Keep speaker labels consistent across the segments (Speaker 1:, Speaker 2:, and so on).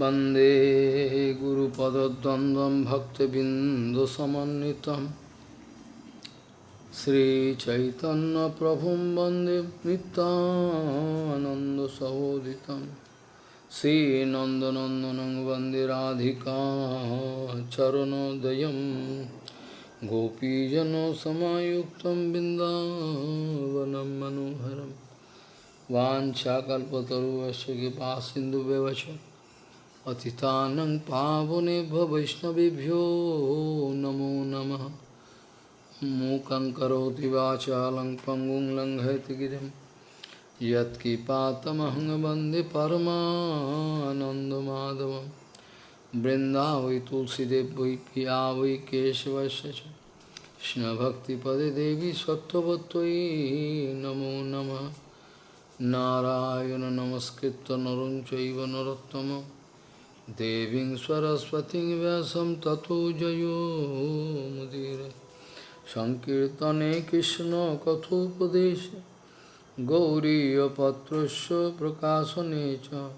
Speaker 1: वन्दे गुरुपदद्वन्द्वं भक्तबिन्दुसमन्वितं श्रीचैतन्यप्रभुं वन्दे नितानन्दसहोदितं श्रीनन्दनन्दनं वन्दे राधिका चरणोदयं गोपीजनसमायुक्तं बिन्दावनं मनोहरं वाञ्छाकल्पतरुवश्य कृपा सिन्धुव्यवचम् অতিতানং পাবনেভ্য বৈষ্ণবেভ্যো নমো নম মূকং করোতি বাচালং পঙ্গুং লঙ্ঘয়তি গিরিম यत्किपातमहं वन्दे परमानन्दमाधवं वृन्दा वै तुलसीदेव वै पिया वै केशवस्य च कृष्णभक्तिपदे देवी सत्त्ववत्त्वयि नमो नमः नारायण नमस्कृत्य नरं चैव नरोत्तमम् Devin Saraswati Vyasam Tato Jayo Mudira Sankirtane Krishna Kathopadesha Gauriya Patrasya Necha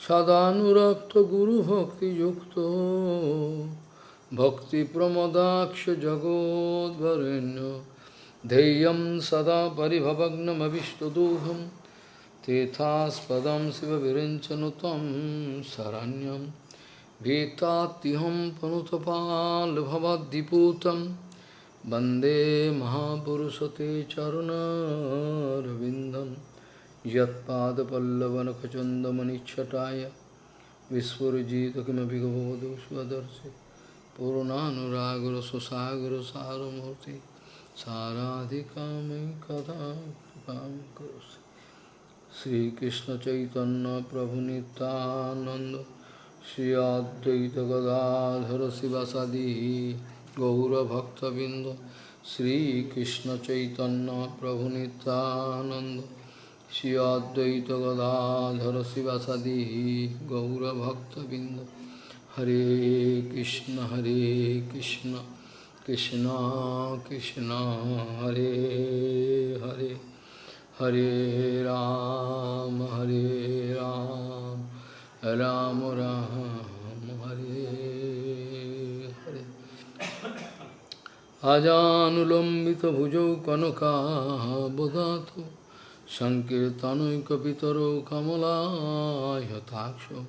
Speaker 1: Sadhanurakta Guru Bhakti Yukto Bhakti Pramodaksha Jagod Varenya Deyam Sada Paribhavagnam Avishtaduham padam Siva Virinchanutam Saranyam Vetatiham Panutapal Bhavadiputam Bande Mahapurusate Charuna Ravindam Yatpada Pallavana kachandamani chataya Kimapi Gavadu Svadarsi Purunanuragura Susagura Saramurti Saradhikami Kadam Karusi Shri कृष्ण चैतन्य प्रभु नित्यानंद श्री अद्वैत गदाधर शिवासादि गौरभक्तबिंद श्री कृष्ण चैतन्य प्रभु नित्यानंद श्री अद्वैत गदाधर शिवासादि गौरभक्तबिंद हरे कृष्ण हरे कृष्ण कृष्णा कृष्णा हरे Hare Hare Ram, Hare Ram, Ram Ram, Hare Hare. Ajanulambita bhujau kanaka bodhato, Sankirtanoi kapitaro kamala yataksho,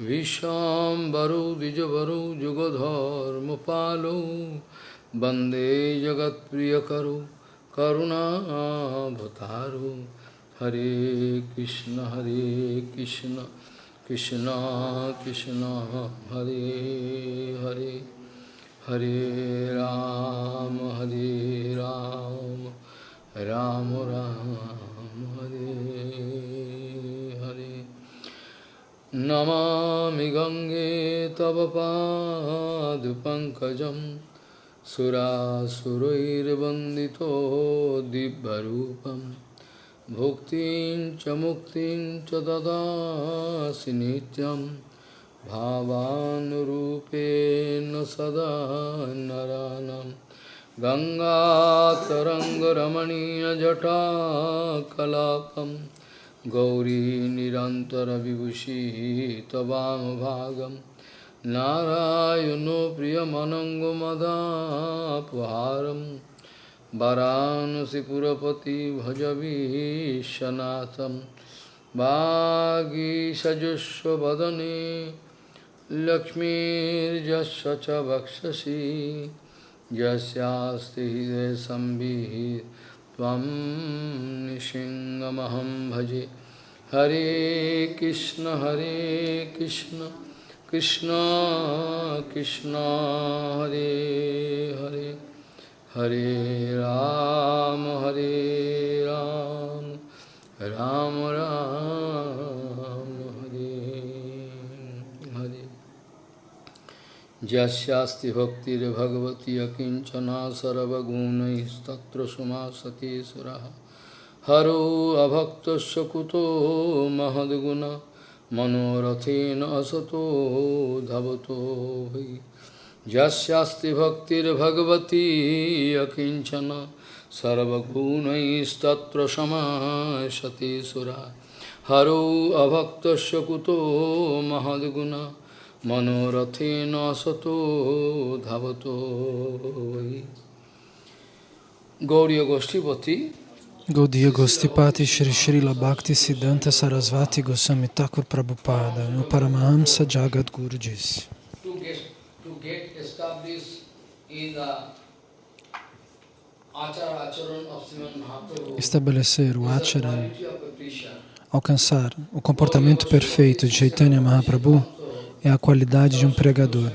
Speaker 1: Vishambaro dijavaro jugadharma palo, Bande jagat priyakaro, करुणावतारो हरे कृष्ण हरे कृष्ण कृष्ण कृष्ण हरे हरे हरे राम हरे राम राम राम हरे हरे नमामि गङ्गे तव पादपङ्कजम् सुरासुरैर्वन्दितो दिव्यरूपं भुक्तिं च मुक्तिं च ददासि नित्यं भावानुरूपेण सदा नरानं गङ्गातरङ्गरमणीयजटा कलापं गौरी निरन्तरविभूषी तवामभागम् नारायणो प्रियमनङ्गमदापहारं वरानसिपुरपति भजवीशनाथं वागीषजस्वदने लक्ष्मीर्जस्य च वक्षसि यस्यास्ति हृदयसंविः त्वं निशिङ्गमहं भजे हरे कृष्ण हरे कृष्ण কৃষ্ণ কৃষ্ণ হরে হরে হরে রাম হরে রাম রাম রাম হরে হরে যস্যাস্তি ভক্তির ভগবতী অকিঞ্চনা সর্বগুণস্তত্র সুমা সতীশ্বর হরো অভক্ত কুতো মহদ্গুণা মনোরথেন অসতো ধাবতো হই যস্যাস্তি ভক্তির্ভগবতী অকিঞ্চন সর্বগুণস্তত্র সমাসতে সুরা হরৌ অভক্ত কুতো মহদ্গুণ মনোরথেন সতো ধাবত গৌরীয় গোষ্ঠীপতি
Speaker 2: Gaudiya Gostipati Shri Srila Bhakti Siddhanta Sarasvati Goswami Thakur Prabhupada, no Paramahamsa Jagat Guru disse. Estabelecer o acharan, alcançar o comportamento perfeito de Chaitanya Mahaprabhu é a qualidade de um pregador.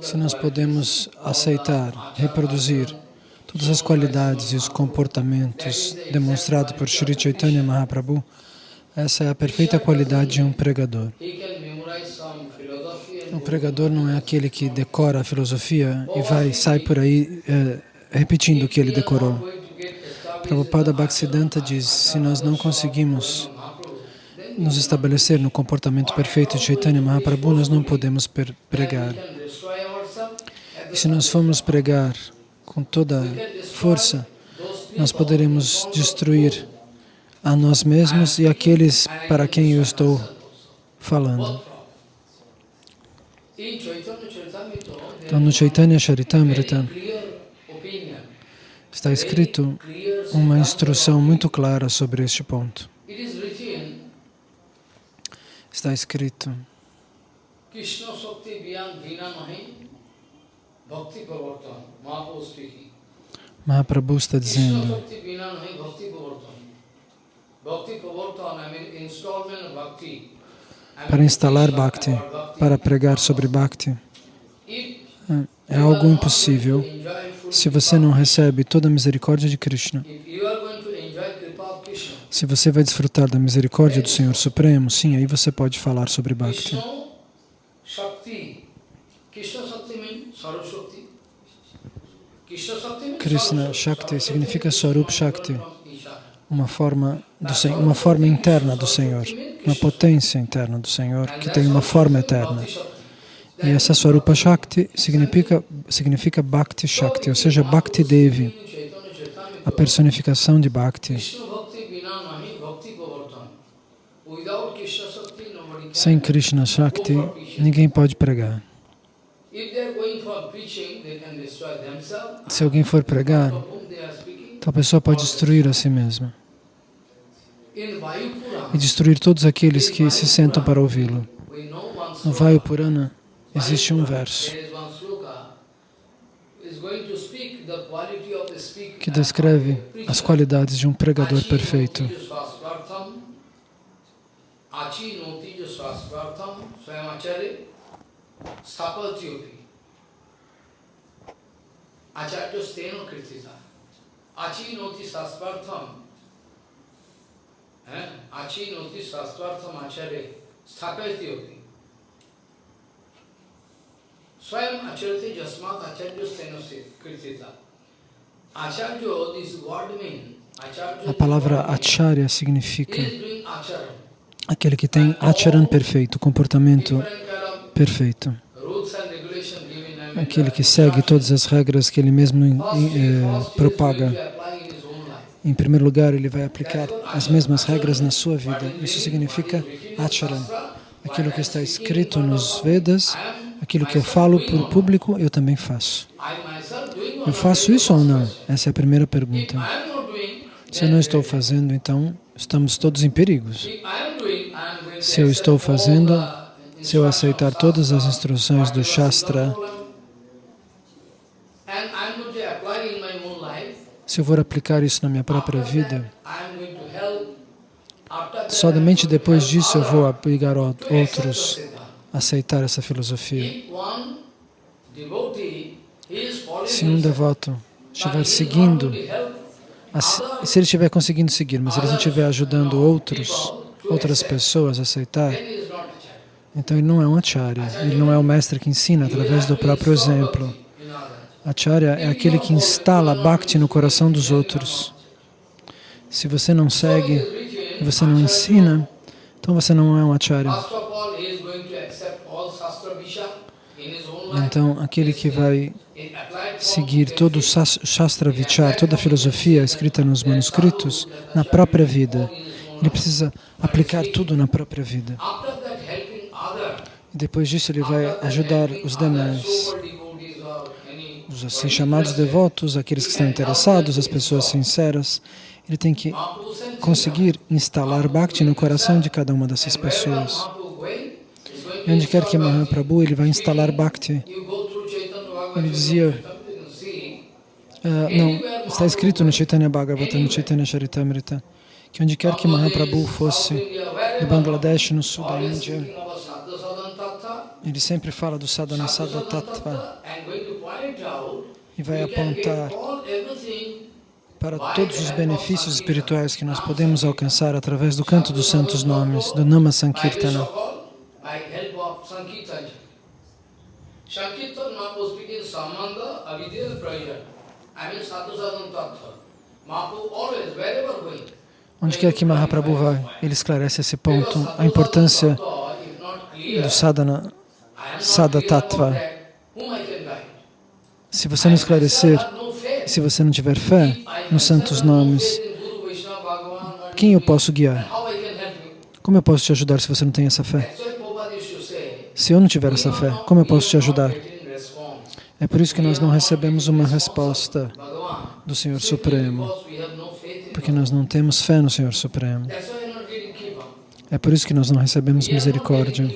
Speaker 2: se nós podemos aceitar, reproduzir todas as qualidades e os comportamentos demonstrados por Sri Chaitanya Mahaprabhu, essa é a perfeita qualidade de um pregador. O pregador não é aquele que decora a filosofia e vai, sai por aí é, repetindo o que ele decorou. Prabhupada Bhaktisiddhanta diz, se nós não conseguimos nos estabelecer no comportamento perfeito de Chaitanya Mahaprabhu, nós não podemos pregar. E se nós formos pregar com toda força, nós poderemos destruir a nós mesmos e aqueles para quem eu estou falando.
Speaker 1: Então, no Chaitanya
Speaker 2: Charitamrita está escrito uma instrução muito clara sobre este ponto. Está escrito Mahaprabhu está dizendo, para instalar Bhakti, para pregar sobre Bhakti, é, é algo impossível se você não recebe toda a misericórdia de Krishna. Se você vai desfrutar da misericórdia do Senhor Supremo, sim, aí você pode falar sobre Bhakti. Krishna Shakti significa Swarup Shakti, uma forma, Senhor, uma forma interna do Senhor, uma potência interna do Senhor que tem uma forma eterna. E essa Swarupa Shakti significa, significa Bhakti Shakti, ou seja, Bhakti Devi, a personificação de Bhakti. Sem Krishna Shakti, ninguém pode pregar.
Speaker 1: Se alguém for pregar, tal pessoa pode
Speaker 2: destruir a si mesma e destruir todos aqueles que se sentam para ouvi-lo. No Vayu Purana existe um verso que descreve as qualidades de um pregador perfeito.
Speaker 1: Achi noti jo swasvartham Acharya Steno Kritita. Achi noti eh? Achi noti acharya sthapati yogi. Swayam jasmat acharya steno kritita. Acharya, this word means
Speaker 2: a palavra acharya significa aquele que tem acharan perfeito, comportamento perfeito aquele que segue todas as regras que ele mesmo eh, propaga. Em primeiro lugar, ele vai aplicar as mesmas regras na sua vida. Isso significa acharan. Aquilo que está escrito nos Vedas, aquilo que eu falo para o público, eu também faço. Eu faço isso ou não? Essa é a primeira pergunta. Se eu não estou fazendo, então estamos todos em perigos. Se eu estou fazendo, se eu aceitar todas as instruções do Shastra, se eu for aplicar isso na minha própria vida, somente depois disso eu vou obrigar outros a aceitar essa filosofia. Se um devoto estiver seguindo, se ele estiver conseguindo seguir, mas ele não estiver ajudando outros, outras pessoas a aceitar, então ele não é um acharya, ele não é o mestre que ensina através do próprio exemplo. Acharya é aquele que instala Bhakti no coração dos outros. Se você não segue, você não ensina, então você não é um Acharya. Então, aquele que vai seguir todo o Shastra Vichar, toda a filosofia escrita nos manuscritos, na própria vida, ele precisa aplicar tudo na própria vida. E depois disso ele vai ajudar os demais os assim chamados devotos, aqueles que estão interessados, as pessoas sinceras, ele tem que conseguir instalar Bhakti no coração de cada uma dessas pessoas. E onde quer que Mahaprabhu, ele vai instalar Bhakti. Ele dizia, ah, não, está escrito no Chaitanya Bhagavata, no Chaitanya Charitamrita, que onde quer que Mahaprabhu fosse, no Bangladesh, no sul da Índia, ele sempre fala do sadhana sadhatattva e vai apontar
Speaker 1: para todos os
Speaker 2: benefícios espirituais que nós podemos alcançar através do canto dos santos nomes, do Nama Sankirtana. Onde quer que Mahaprabhu vai, ele esclarece esse ponto, a importância do sadhana, sadhatattva. Se você não esclarecer, se você não tiver fé nos santos nomes, quem eu posso guiar? Como eu posso te ajudar se você não tem essa fé? Se eu não tiver essa fé, como eu posso te ajudar? É por isso que nós não recebemos uma resposta do Senhor Supremo, porque nós não temos fé no Senhor Supremo. É por isso que nós não recebemos misericórdia.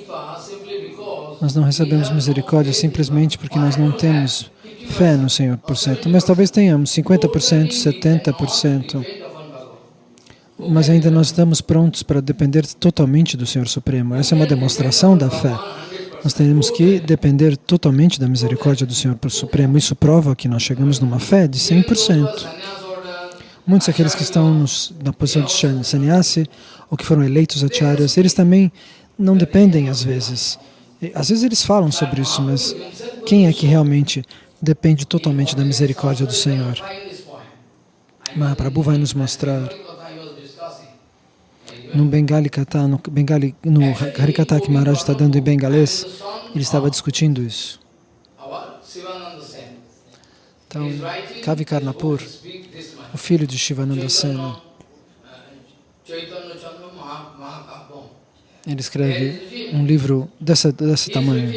Speaker 2: Nós não recebemos misericórdia simplesmente porque nós não temos fé no Senhor por cento, mas talvez tenhamos 50%, 70%, mas ainda não estamos prontos para depender totalmente do Senhor Supremo. Essa é uma demonstração da fé. Nós temos que depender totalmente da misericórdia do Senhor Supremo. Isso prova que nós chegamos numa fé de 100%. Muitos daqueles que estão nos, na posição de sannyasi ou que foram eleitos acharyas, eles também não dependem às vezes. Às vezes eles falam sobre isso, mas quem é que realmente depende totalmente da misericórdia do Senhor. Mahaprabhu vai nos mostrar no Bengali Katha, no, Bengali, no Harikatha que Maharaj está dando em bengalês, ele estava discutindo isso. Então, Kavi Karnapur, o filho de Shivananda Sena, ele escreve um livro desse desse tamanho.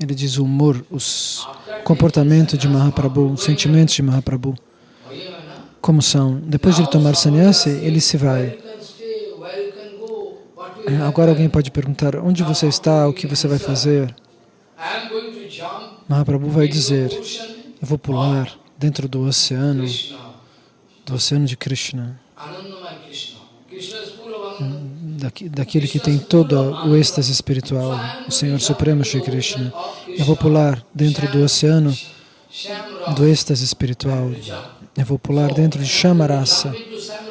Speaker 2: Ele diz o humor, os comportamentos de Mahaprabhu, os sentimentos de Mahaprabhu, como são. Depois de ele tomar sannyasi, ele se vai. É, agora alguém pode perguntar, onde você está, o que você vai fazer? Mahaprabhu vai dizer, eu vou pular dentro do oceano, do oceano de Krishna daquele que tem todo o êxtase espiritual, o Senhor Supremo Shri Krishna, eu é vou pular dentro do oceano do êxtase espiritual, eu é vou pular dentro de Shamarasa,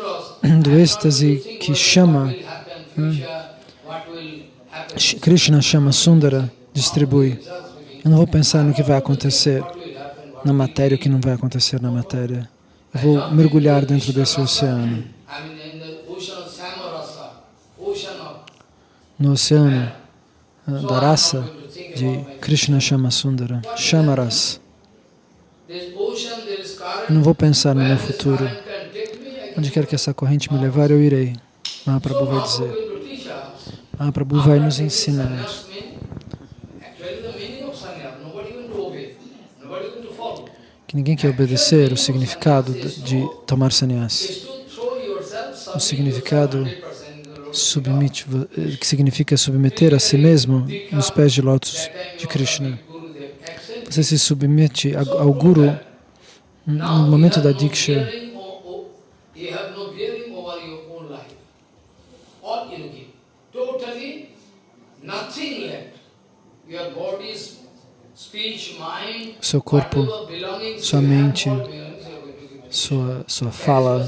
Speaker 2: do êxtase que chama, hum, Krishna chama Sundara, distribui. Eu não vou pensar no que vai acontecer na matéria, o que não vai acontecer na matéria. Eu vou mergulhar dentro desse oceano. no oceano da raça de Krishna Shamasundara, Shamaras. Eu não vou pensar no meu futuro. Onde quer que essa corrente me levar, eu irei. Mahaprabhu vai dizer. Mahaprabhu vai nos ensinar. Que ninguém quer obedecer o significado de tomar sannyasi. O significado submite, que significa submeter a si mesmo nos pés de lótus de Krishna. Você se submete ao Guru no momento da Diksha.
Speaker 1: Seu corpo, sua mente,
Speaker 2: sua, sua fala,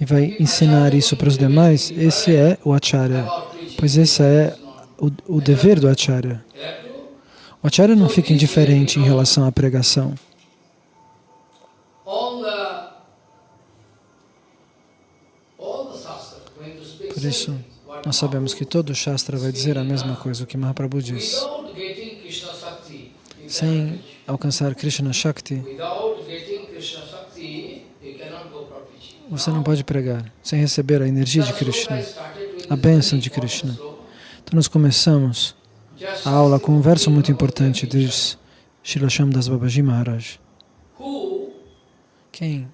Speaker 2: e vai ensinar isso para os demais, esse é o acharya, pois esse é o, o dever do acharya. O acharya não fica indiferente em relação à pregação. Por isso, nós sabemos que todo Shastra vai dizer a mesma coisa, o que Mahaprabhu diz. Sem alcançar Krishna Shakti, Você não pode pregar sem receber a energia de Krishna, a bênção de Krishna. Então nós começamos a aula com um verso muito importante de Srila das Babaji Maharaj. Quem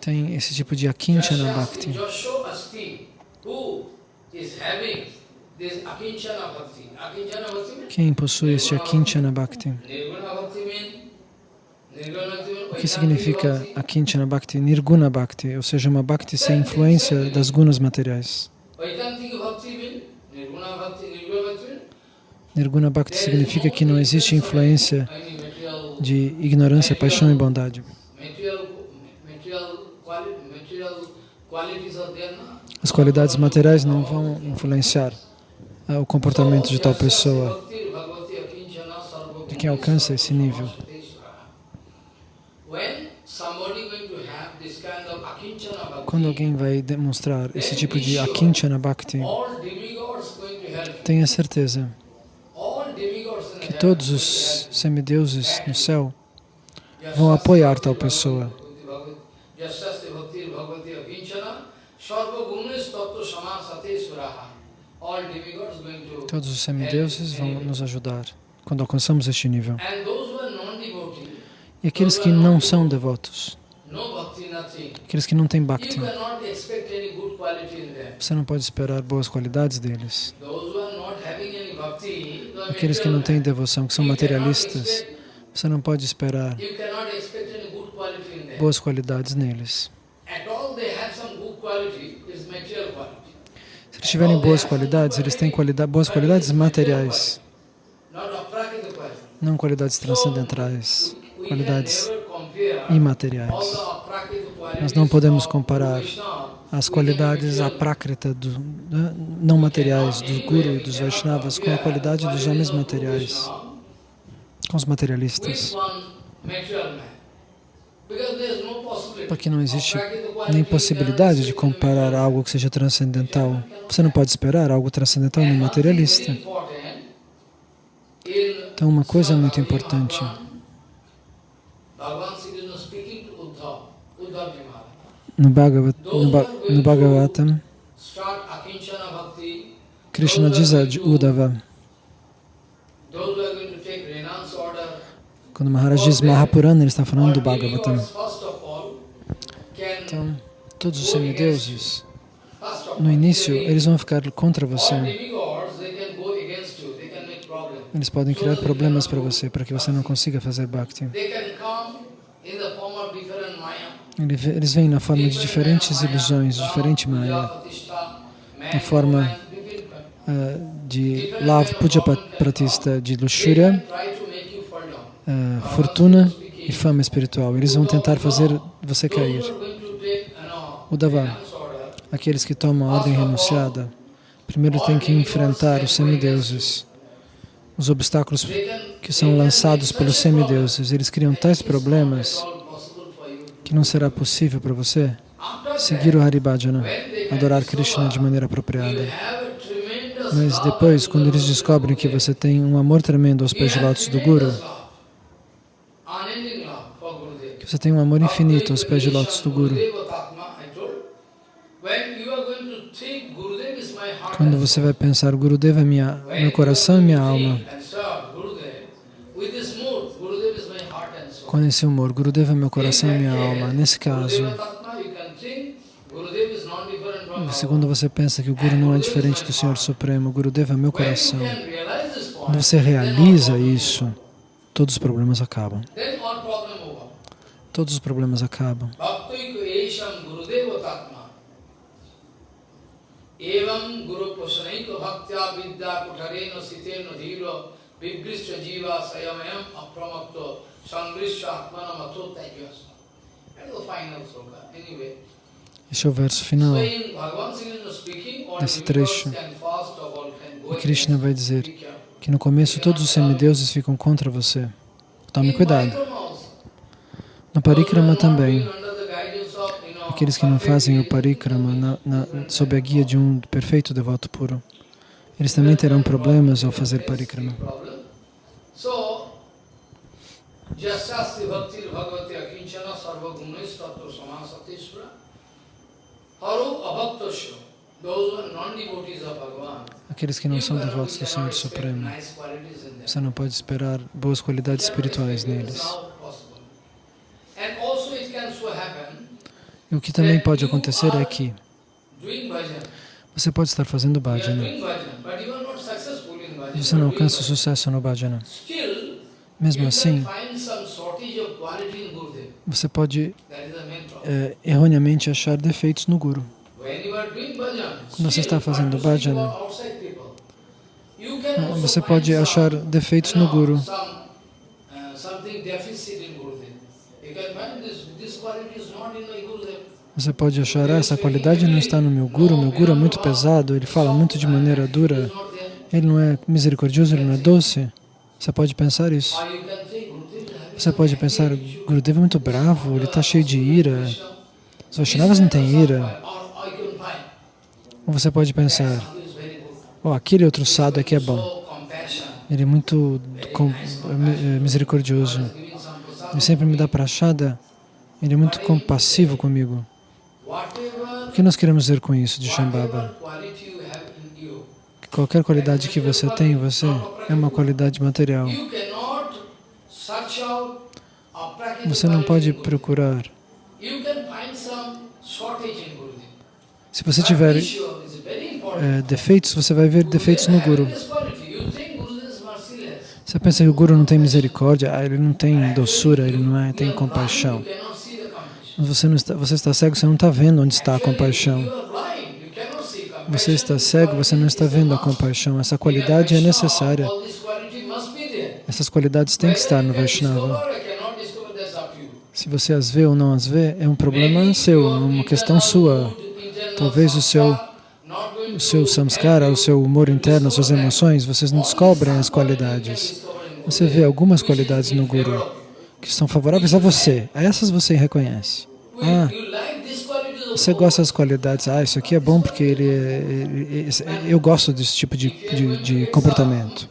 Speaker 2: tem esse tipo de akinchana bhakti. Quem possui este akinchana bhakti? O que significa a Kinchana Bhakti? Nirguna Bhakti, ou seja, uma Bhakti sem influência das gunas materiais. Nirguna Bhakti significa que não existe influência de ignorância, paixão e bondade. As qualidades materiais não vão influenciar ah, o comportamento de tal pessoa, de quem alcança esse nível. Quando alguém vai demonstrar esse tipo de Akinchana Bhakti, tenha certeza que todos os semideuses no céu vão apoiar tal pessoa.
Speaker 1: Todos os semideuses
Speaker 2: vão nos ajudar quando alcançamos este nível
Speaker 1: e aqueles que não
Speaker 2: são devotos, aqueles que não têm bhakti. Você não pode esperar boas qualidades deles. Aqueles que não têm devoção, que são materialistas, você não pode esperar boas qualidades neles. Se eles tiverem boas qualidades, eles têm qualidade, boas qualidades materiais, não qualidades transcendentais qualidades imateriais. Nós não podemos comparar as qualidades aprákrita, do, né, não materiais, dos Guru e dos Vaishnavas com a qualidade dos homens materiais, com os materialistas. Porque não existe nem possibilidade de comparar algo que seja transcendental. Você não pode esperar algo transcendental no materialista.
Speaker 1: Então, uma coisa é muito
Speaker 2: importante. No, Bhagavatam, Krishna diz a Uddhava, quando Maharaj diz Mahapurana, ele está falando do Bhagavatam. Então, todos os semideuses, no início, eles vão ficar contra você.
Speaker 1: Eles podem criar problemas para você, para que você não consiga fazer bhakti.
Speaker 2: Eles vêm na forma de diferentes ilusões, diferente maya, na forma uh, de lava puja pratista, de luxúria, uh, fortuna e fama espiritual. Eles vão tentar fazer você cair. Udava, ah, aqueles que tomam a ordem renunciada, primeiro tem que enfrentar os semideuses os obstáculos que são lançados pelos semideuses, eles criam tais problemas que não será possível para você seguir o Haribhajana, adorar Krishna de maneira apropriada. Mas depois, quando eles descobrem que você tem um amor tremendo aos pés de lótus do Guru,
Speaker 1: que você tem um amor infinito aos pés de lótus do Guru, quando
Speaker 2: você vai pensar, o Gurudeva é minha, meu coração e minha alma. Com esse humor, Gurudeva é meu coração e minha alma. Nesse caso, segundo você pensa que o Guru não é diferente do Senhor Supremo, o Gurudeva é meu coração. Quando você realiza isso, todos os problemas acabam. Todos os problemas acabam.
Speaker 1: Evam Guru Posanaito Bhaktya Vidya Kutareno Siteno Dhiro Vibgrishya Jiva Sayamayam Apramakto Sangrishya Atmana Mato Tejyasma. That is the final sloka. Anyway.
Speaker 2: é o verso final desse trecho. E Krishna vai dizer que no começo todos os semideuses ficam contra você. Tome cuidado. Na Parikrama também, aqueles que não fazem o parikrama na, na, sob a guia de um perfeito devoto puro. Eles também terão problemas ao fazer parikrama. aqueles que não são devotos do Senhor Supremo. Você não pode esperar boas qualidades espirituais neles. E o que também pode acontecer é que você pode estar fazendo bhajana, e você não alcança sucesso no bhajana. Mesmo assim, você pode é, erroneamente achar defeitos no Guru. Quando você está fazendo bhajana,
Speaker 1: você pode achar defeitos no Guru.
Speaker 2: Você pode achar, ah, essa qualidade não está no meu guru, meu guru é muito pesado, ele fala muito de maneira dura, ele não é misericordioso, ele não é doce. Você pode pensar isso. Você pode pensar, Gurudev é muito bravo, ele está cheio de ira. Os Vaishnavas não têm ira. Ou você pode pensar, oh, aquele outro sado aqui é bom. Ele é muito é misericordioso. Ele sempre me dá prachada. Ele é muito compassivo comigo. O que nós queremos dizer com isso de Shambhava? Que qualquer qualidade que você tem, você é uma qualidade material.
Speaker 1: Você não pode
Speaker 2: procurar. Se você tiver é, defeitos, você vai ver defeitos no Guru. Você pensa que o Guru não tem misericórdia, ah, ele não tem doçura, ele não é, tem compaixão. Você, não está, você está cego, você não está vendo onde está a compaixão. Você está cego, você não está vendo a compaixão. Essa qualidade é necessária. Essas qualidades têm que estar no Vaishnava. É é Se você as vê ou não as vê, é um problema seu, é uma questão sua. Talvez o seu, o seu samskara, o seu humor interno, as suas emoções, vocês não descobrem as qualidades. Você vê algumas qualidades no Guru que são favoráveis a você. A essas você reconhece. Ah, você gosta das qualidades, ah, isso aqui é bom porque ele, ele eu gosto desse tipo de, de, de comportamento.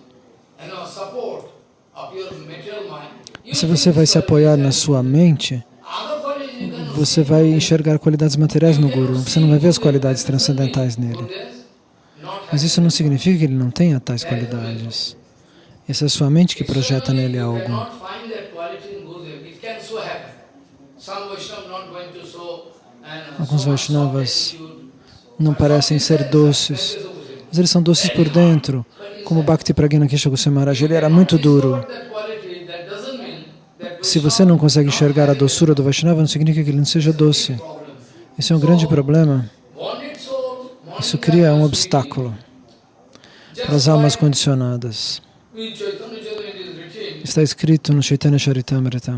Speaker 2: Se você vai se apoiar na sua mente, você vai enxergar qualidades materiais no Guru, você não vai ver as qualidades transcendentais nele. Mas isso não significa que ele não tenha tais qualidades. Essa é a sua mente que projeta nele algo. Alguns Vaishnavas não parecem ser doces, mas eles são doces por dentro, como Bhakti Pragna Kesha Goswami Ele era muito duro. Se você não consegue enxergar a doçura do Vaishnava, não significa que ele não seja doce. Isso é um grande problema. Isso cria um obstáculo para as almas condicionadas. Está escrito no Chaitanya Charitamrita.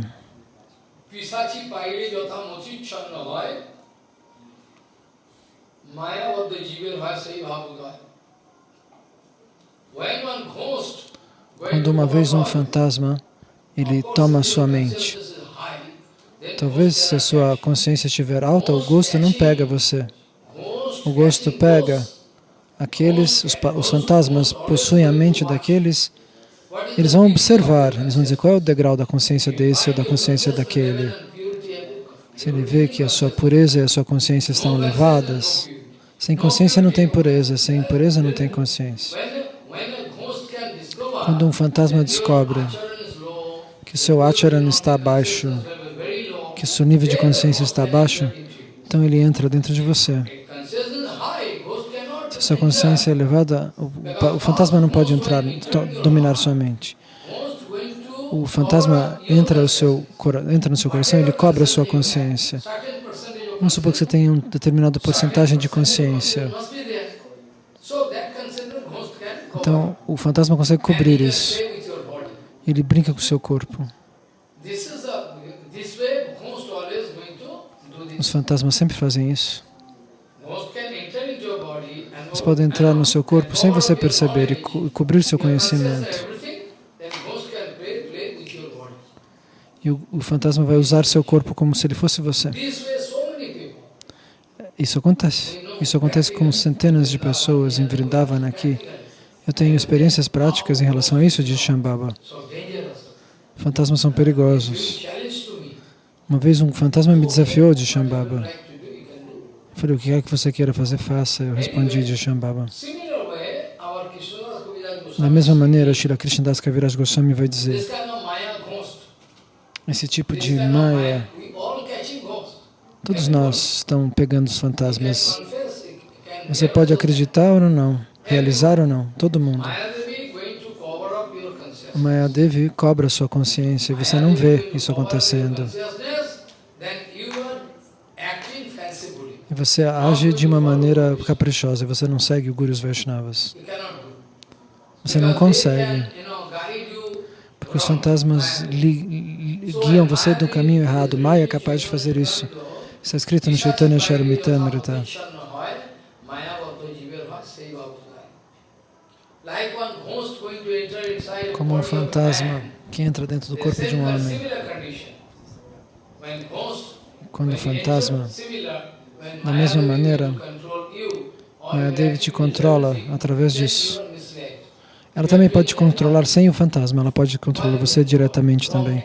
Speaker 2: Quando uma vez um fantasma, ele toma sua mente. Talvez se a sua consciência estiver alta, o gosto não pega você. O gosto pega aqueles, os, os fantasmas possuem a mente daqueles, eles vão observar, eles vão dizer qual é o degrau da consciência desse ou da consciência daquele. Se ele vê que a sua pureza e a sua consciência estão elevadas, sem consciência não tem pureza, sem pureza não tem consciência. Quando um fantasma descobre que seu acharan está abaixo, que seu nível de consciência está abaixo, então ele entra dentro de você. Se sua consciência é elevada, o, o fantasma não pode entrar, dominar sua mente. O fantasma entra, seu, entra no seu coração, ele cobra a sua consciência. Vamos supor que você tenha uma determinada porcentagem de consciência. Então, o fantasma consegue cobrir isso. Ele brinca com o seu corpo. Os fantasmas sempre fazem isso. Eles podem entrar no seu corpo sem você perceber e, co e cobrir seu conhecimento. E o, o fantasma vai usar seu corpo como se ele fosse você. Isso acontece. Isso acontece com centenas de pessoas em Vrindavan aqui. Eu tenho experiências práticas em relação a isso, diz Shambhava. Fantasmas são perigosos. Uma vez um fantasma me desafiou de Shambhava. Eu falei, o que é que você queira fazer, faça. Eu respondi de Shambhava. Da mesma maneira, Shri Krishnadas Kaviraj Goswami vai dizer, esse tipo de maya Todos nós estamos pegando os fantasmas. Você pode acreditar ou não, realizar ou não, todo mundo. O Mayadevi cobra a sua consciência e você não vê isso acontecendo. E você age de uma maneira caprichosa, você não segue o Gurus Vaishnavas. Você não consegue. Porque os fantasmas guiam você do caminho errado. Maya é capaz de fazer isso. Está escrito no Chaitanya Charitamrita. Como um fantasma que entra dentro do corpo de um homem. Quando o fantasma, da mesma maneira, Mayadevi te controla através disso. Ela também pode te controlar sem o fantasma, ela pode controlar você diretamente também.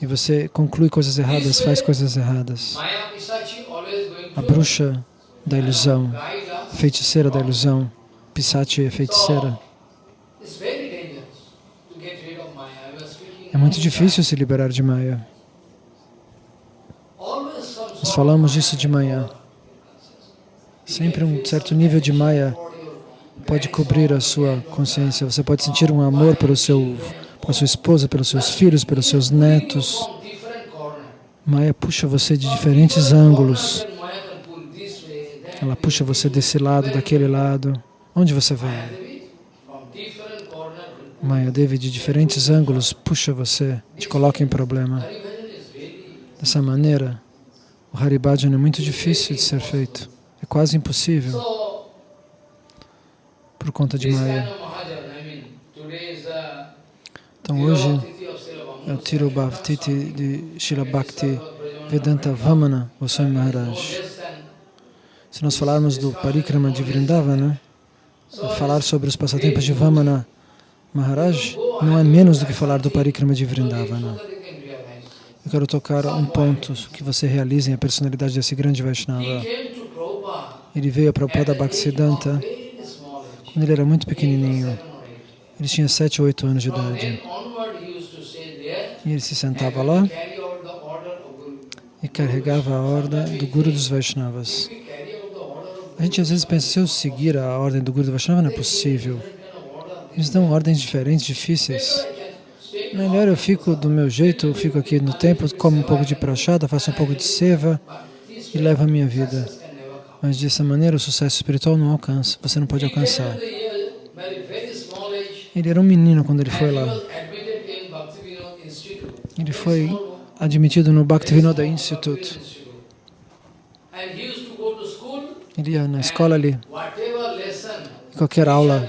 Speaker 2: E você conclui coisas erradas, faz coisas erradas. A bruxa da ilusão, feiticeira da ilusão, Pisati é feiticeira. É muito difícil se liberar de Maya. Nós falamos disso de manhã. Sempre um certo nível de Maya pode cobrir a sua consciência. Você pode sentir um amor pelo seu pela sua esposa, pelos seus filhos, pelos seus netos. Maya puxa você de diferentes ângulos. Ela puxa você desse lado, daquele lado. Onde você vai? Maya Devi de diferentes ângulos puxa você, te coloca em problema. Dessa maneira, o Haribhajana é muito difícil de ser feito. É quase impossível por conta de Maya. Então hoje eu tiro o Bhavtiti de Srila Bhakti Vedanta Vamana Goswami Maharaj. Se nós falarmos do Parikrama de Vrindavana, né, falar sobre os passatempos de Vamana Maharaj não é menos do que falar do Parikrama de Vrindavana. Né. Eu quero tocar um ponto que você em a personalidade desse grande Vaishnava. Ele veio a Prabhupada Bhaktisiddhanta quando ele era muito pequenininho. Ele tinha 7, 8 anos de idade. E ele se sentava lá e carregava a ordem do Guru dos Vaishnavas. A gente às vezes pensa, se eu seguir a ordem do Guru dos Vaishnavas não é possível. Eles dão ordens diferentes, difíceis. Melhor eu fico do meu jeito, eu fico aqui no templo, como um pouco de prachada, faço um pouco de seva e levo a minha vida. Mas dessa maneira o sucesso espiritual não alcança, você não pode alcançar. Ele era um menino quando ele foi lá.
Speaker 1: Ele foi admitido no Bhaktivinoda Institute.
Speaker 2: Ele ia na escola ali. Qualquer aula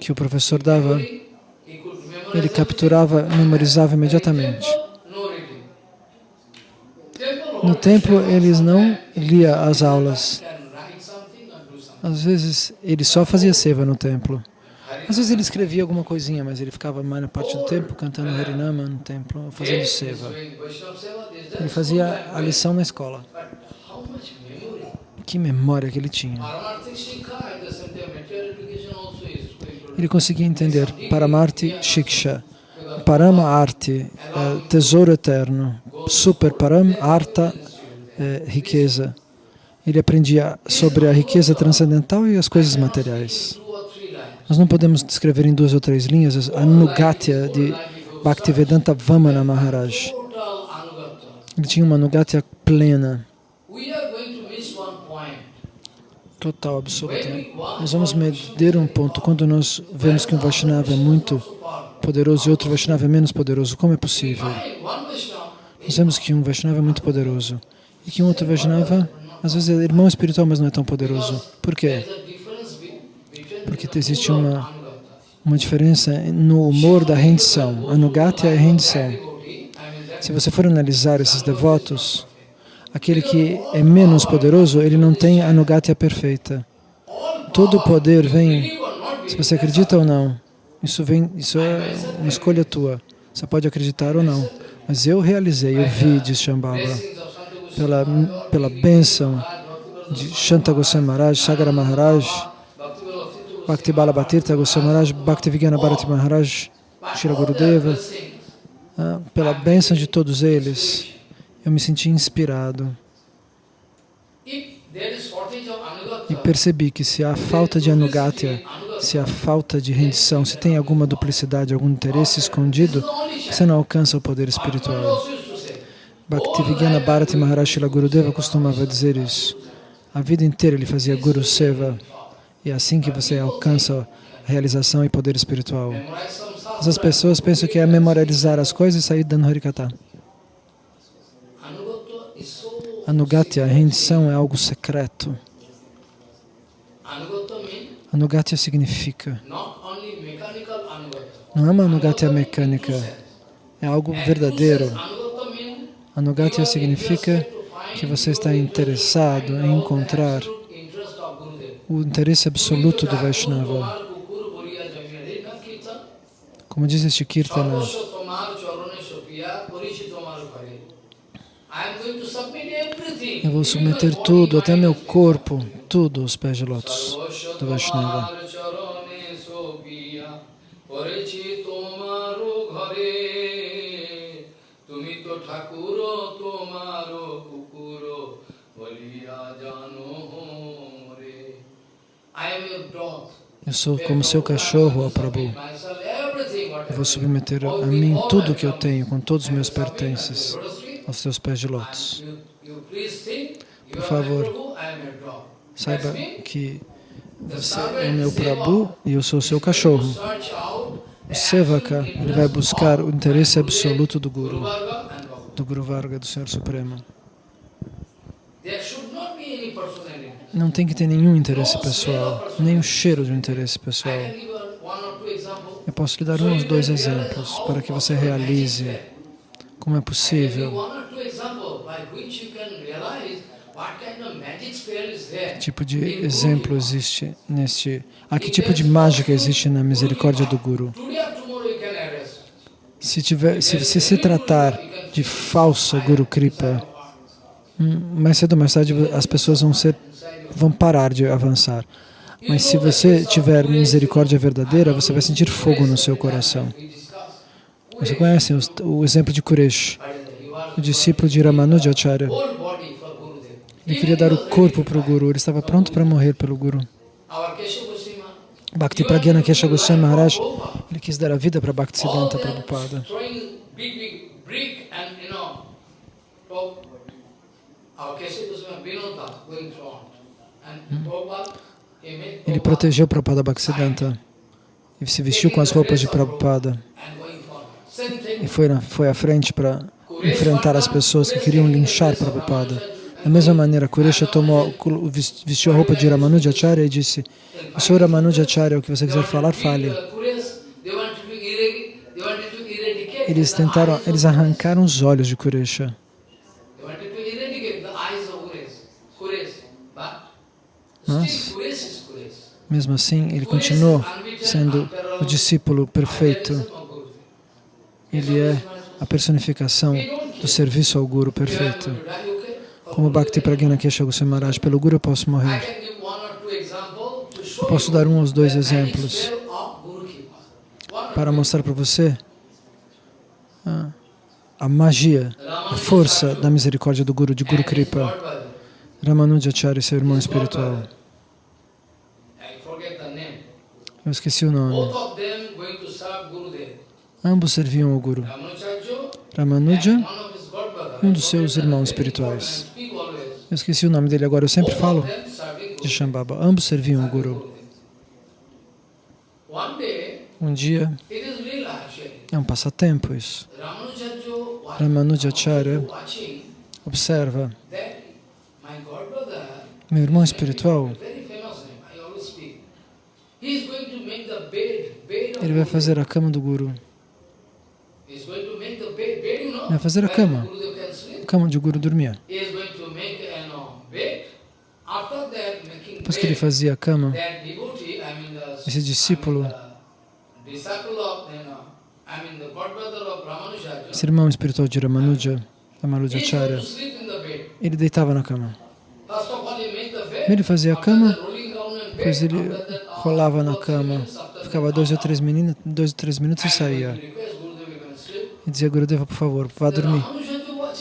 Speaker 2: que o professor dava, ele capturava, memorizava imediatamente. No templo, eles não lia as aulas. Às vezes, ele só fazia seva no templo. Às vezes ele escrevia alguma coisinha, mas ele ficava a maior parte do tempo cantando Harinama no templo, fazendo seva. Ele né? fazia a lição na escola. Que memória que ele tinha. Ele conseguia entender paramarti Shiksha, Parama Arti, tesouro eterno, Super Param Arta, né? eh, riqueza. Ele aprendia sobre a riqueza transcendental e as coisas materiais. Nós não podemos descrever em duas ou três linhas a Nugatya de Bhaktivedanta Vamana Maharaj. Ele tinha uma Nugatya plena, total, absoluta. Nós vamos medir um ponto. Quando nós vemos que um Vaishnava é muito poderoso e outro Vaishnava é menos poderoso, como é possível? Nós vemos que um Vaishnava é muito poderoso e que um outro Vaishnava, às vezes, é irmão espiritual, mas não é tão poderoso. Por quê? porque existe uma, uma diferença no humor da rendição. Anugatya é rendição. Se você for analisar esses devotos, aquele que é menos poderoso, ele não tem anugatya perfeita. Todo o poder vem, se você acredita ou não, isso, vem, isso é uma escolha tua. Você pode acreditar ou não. Mas eu realizei, eu vi, diz Shambhala, pela, pela bênção de Shanta Goswami Maharaj, Sagara Maharaj, Bhakti Balabatirtha Goswami Maharaj, Bhakti Bharati Maharaj, Shira Gurudeva, né, pela bênção de todos eles, eu me senti inspirado. E percebi que se há falta de anugatya, se há falta de rendição, se tem alguma duplicidade, algum interesse escondido, você não alcança o poder espiritual. Bhaktivigyana Bharati Maharaj Shila Gurudeva costumava dizer isso. A vida inteira ele fazia Guru Seva. E é assim que você alcança a realização e poder espiritual. Essas pessoas pensam que é memorizar as coisas e sair dando Harikata. Anugatya, a rendição, é algo secreto. Anugatya significa... Não é uma anugatya mecânica, é algo verdadeiro. Anugatya significa que você está interessado em encontrar o interesse absoluto do Vaishnava. Como diz este Kirtana,
Speaker 1: eu vou submeter
Speaker 2: tudo, até meu corpo, tudo aos pés de lótus do Vaishnava. Eu sou como seu cachorro, ó Prabhu.
Speaker 1: Eu vou submeter a mim tudo o que eu tenho,
Speaker 2: com todos os meus pertences, aos seus pés de lótus. Por favor, saiba que você é meu Prabhu e eu sou seu cachorro. O Sevaka, ele vai buscar o interesse absoluto do Guru, do Guru Varga, do Senhor Supremo. Não tem que ter nenhum interesse pessoal, nem o cheiro de um interesse pessoal. Eu posso lhe dar uns dois exemplos para que você realize como é possível que tipo de exemplo existe neste... Ah, que tipo de mágica existe na misericórdia do Guru? Se, tiver, se, se, se tratar de falsa Guru Kripa, Hum, mais cedo ou mais tarde as pessoas vão, ser, vão parar de avançar. Mas se você tiver misericórdia verdadeira, você vai sentir fogo no seu coração. Você conhece o, o exemplo de Kuresh, o discípulo de Ramanujacharya. Ele queria dar o corpo para o Guru, ele estava pronto para morrer pelo Guru. Bhakti Pragyana Kesha Goswami Maharaj, ele quis dar a vida para Bhaktisiddhanta Prabhupada. Tá, hum? Ele protegeu Prabhupada Bhaktisiddhanta e se vestiu com as roupas de Prabhupada e foi, na, foi à frente para enfrentar as pessoas que queriam linchar Prabhupada. Da mesma maneira, Kuresha tomou, vestiu a roupa de Ramanujacharya e disse, o senhor Ramanujacharya, o que você quiser falar, fale. Eles tentaram, eles arrancaram os olhos de Kuresha. Mas, mesmo assim, ele continuou sendo o discípulo perfeito. Ele é a personificação do serviço ao Guru perfeito. Como Bhakti Pragyana Kesha Goswami Maharaj, pelo Guru eu posso morrer. Eu posso dar um ou dois exemplos para mostrar para você a, a magia, a força da misericórdia do Guru, de Guru Kripa. Ramanujacharya, seu irmão espiritual. Eu esqueci o nome. Ambos serviam o Guru. Ramanuja e um dos seus irmãos espirituais. Eu esqueci o nome dele agora, eu sempre falo de Shambhava. Ambos serviam o Guru. Um dia, é um passatempo isso. Ramanujacharya observa meu irmão espiritual,
Speaker 1: ele vai fazer
Speaker 2: a cama do Guru.
Speaker 1: Vai fazer a cama, a cama de Guru dormia. Depois que ele fazia a cama, esse
Speaker 2: discípulo, esse irmão espiritual de Ramanuja, Amarujacharya, ele deitava na cama. Primeiro ele fazia a cama, depois ele rolava na cama, ficava dois ou três, meninos, dois ou três minutos e saía. E dizia, Gurudeva, por favor, vá dormir.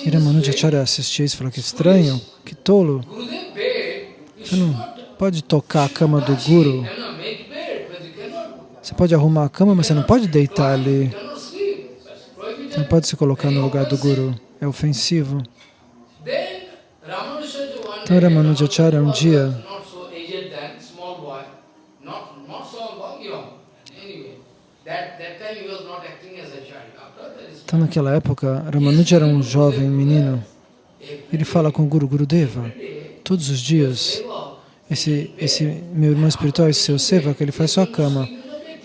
Speaker 2: Iramanujacharya assistia isso e falou que estranho, que tolo. Você não pode tocar a cama do Guru. Você pode arrumar a cama, mas você não pode deitar ali. Você não pode se colocar no lugar do Guru. É ofensivo.
Speaker 1: Tara Manujacharya um dia
Speaker 2: Então naquela época, Ramanuja era um jovem menino. Ele fala com o Guru Gurudeva todos os dias. Esse, esse meu irmão espiritual, esse seu seva, que ele faz sua cama.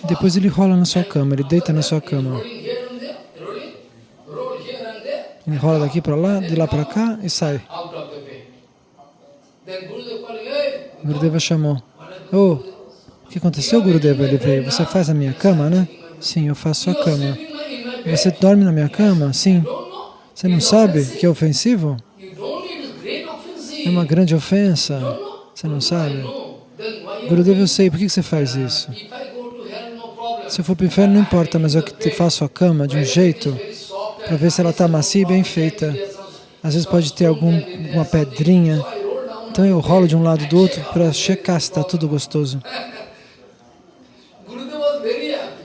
Speaker 2: Depois ele rola na sua cama, ele deita na sua cama. Ele rola daqui para lá, de lá para cá e sai. Gurudeva chamou. Oh, o que aconteceu, Gurudeva? Ele veio. Você faz a minha cama, né? Sim, eu faço a cama. Você dorme na minha cama? Sim. Você não sabe que é ofensivo? É uma grande ofensa. Você não sabe? Gurudeva, eu sei. Por que você faz isso? Se eu for para o inferno, não importa, mas eu te faço a cama de um jeito para ver se ela está macia e bem feita. Às vezes pode ter algum, alguma pedrinha então eu rolo de um lado do outro para checar se está tudo gostoso.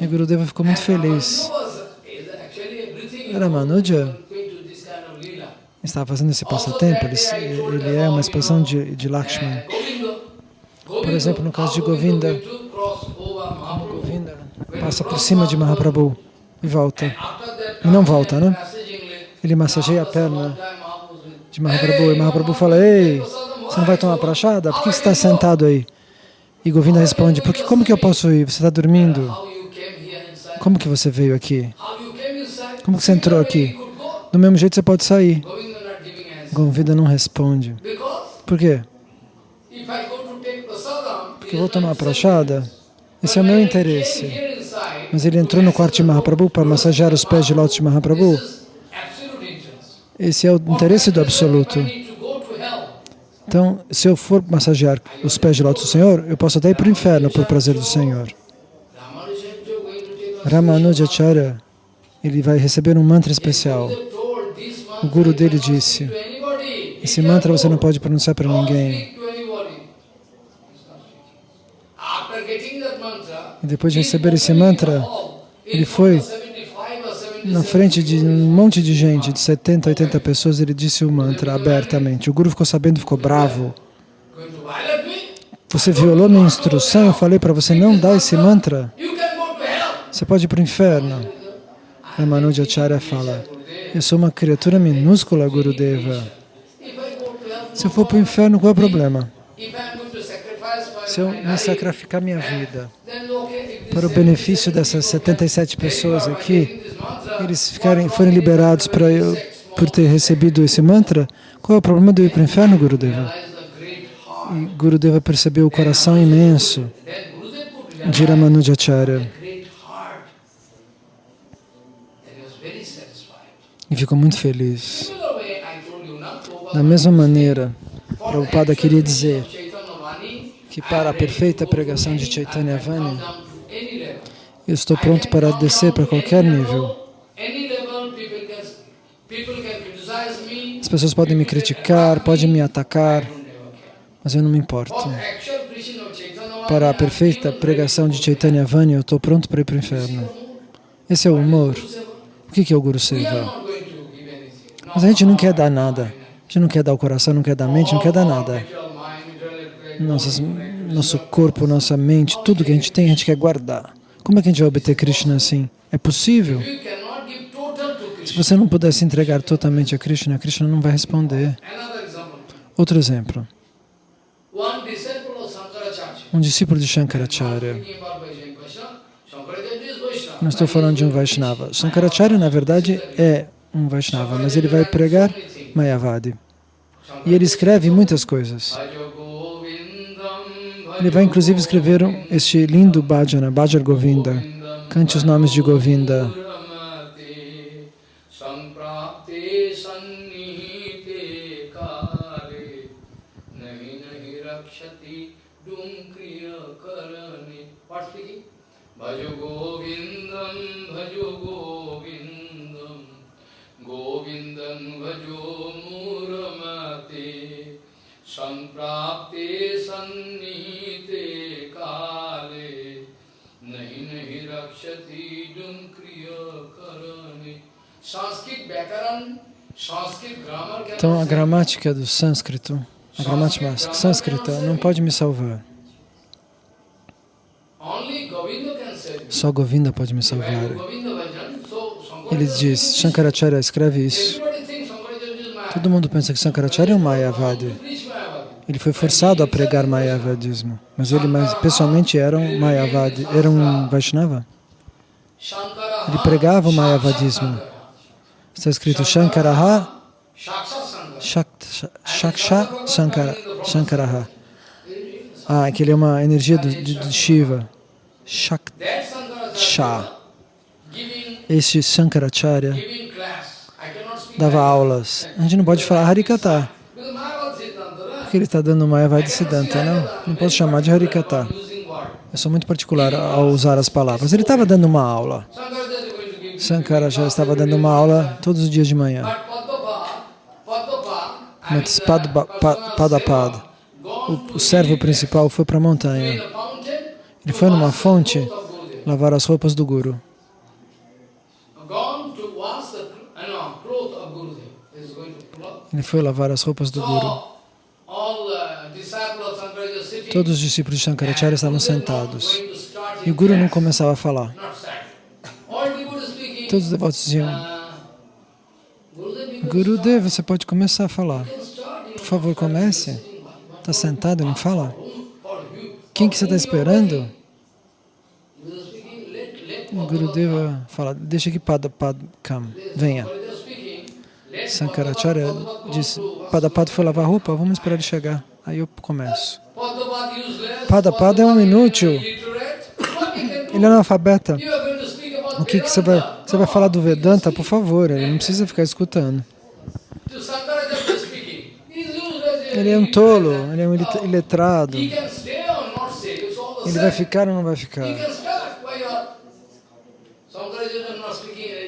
Speaker 2: E Gurudeva ficou muito feliz. Ramanuja estava fazendo esse passatempo, ele, ele é uma expressão de, de Lakshman. Por exemplo, no caso de Govinda, Govinda passa por cima de Mahaprabhu e volta. E não volta, né? Ele massageia a perna de Mahaprabhu e Mahaprabhu fala, ei, você não vai tomar prachada? Por que você está sentado aí? E Govinda responde, porque como que eu posso ir? Você está dormindo? Como que você veio aqui? Como que você entrou aqui? Do mesmo jeito você pode sair. Govinda não responde. Por quê? Porque eu vou tomar prachada? Esse é o meu interesse. Mas ele entrou no quarto de Mahaprabhu para massagear os pés de lótus de Mahaprabhu. Esse é o interesse do absoluto. Então, se eu for massagear os pés de lotos do Senhor, eu posso até ir para o inferno por prazer do Senhor. Ramanujacharya, ele vai receber um mantra especial. O guru dele disse, esse mantra você não pode pronunciar para ninguém. E depois de receber esse mantra, ele foi na frente de um monte de gente, de 70, 80 pessoas, ele disse o mantra abertamente. O Guru ficou sabendo, ficou bravo. Você violou minha instrução, eu falei para você não dar esse mantra. Você pode ir para o inferno. Manu Ramanujacharya fala, eu sou uma criatura minúscula, Gurudeva. Se eu for para o inferno, qual é o problema? Se eu me sacrificar minha vida para o benefício dessas 77 pessoas aqui, eles ficarem, forem liberados para eu, por ter recebido esse mantra, qual é o problema de eu ir para o inferno, Gurudeva? E Gurudeva percebeu o coração imenso de Ramanujacharya. E ficou muito feliz. Da mesma maneira, Prabhupada queria dizer que para a perfeita pregação de Chaitanya Vani, eu estou pronto para descer para qualquer nível. As pessoas podem me criticar, podem me atacar, mas eu não me importo.
Speaker 1: Oh,
Speaker 2: para a perfeita pregação de Chaitanya Vani, eu estou pronto para ir para o inferno. Esse é o humor. O que é o Guru Seva? Mas a gente não quer dar nada. A gente não quer dar o coração, não quer dar a mente, não quer dar nada. Nossas, nosso corpo, nossa mente, tudo que a gente tem, a gente quer guardar. Como é que a gente vai obter Krishna assim? É possível? Se você não pudesse entregar totalmente a Krishna, Krishna não vai responder. Outro exemplo. Um discípulo de Shankaracharya. Não estou falando de um Vaishnava. Shankaracharya, na verdade, é um Vaishnava, mas ele vai pregar Mayavadi. E ele escreve muitas coisas. Ele vai inclusive escrever este lindo bhajana, Bhajar Govinda, cante os nomes de Govinda, Varshiki. Bhaju Govindam,
Speaker 1: Bhaju Govindam, Govindam Bhaju Muramati, Samprapti Sannite Kale, Nahinahi Rakshati Dunkriya Karani. Sanskrit Bhakaran,
Speaker 2: Sanskrit Grammar. Então a gramática do sânscrito, a gramática sânscrita, não pode me salvar. Só Govinda pode me salvar. Ele diz, Shankaracharya escreve isso. Todo mundo pensa que Shankaracharya é um Mayavadi. Ele foi forçado a pregar Mayavadismo, mas ele pessoalmente era um Mayavadi, era um Vaishnava. Ele pregava o Mayavadismo. Está escrito Shankaraha, Shaksha Shankara, Shankaraha. Ah, é que ele é uma energia do de, de Shiva. Shakti. Este Shankaracharya dava aulas. A gente não pode falar Harikata, porque ele está dando uma Eva de Siddhanta, não? Não posso chamar de Harikata. Eu sou muito particular ao usar as palavras. Ele estava dando uma aula. Sankaracharya estava dando uma aula todos os dias de manhã. Mas uh, padapada. o servo principal, foi para a montanha ele foi numa fonte lavar as roupas do Guru. Ele foi lavar as roupas do Guru. Todos os discípulos de Shankaracharya estavam sentados. E o Guru não começava a falar. Todos os devotos diziam, Dev, você pode começar a falar. Por favor, comece. Está sentado e não fala? Quem que você está esperando? O Gurudeva fala, deixa que Padapad come, venha. Sankaracharya disse, Padapad foi lavar roupa, vamos esperar ele chegar. Aí eu começo. Padapad é um inútil. Ele é analfabeta. O que, que você vai... Você vai falar do Vedanta, por favor, ele não precisa ficar escutando. Ele é um tolo, ele é um iletrado.
Speaker 1: Ele vai ficar ou não vai ficar?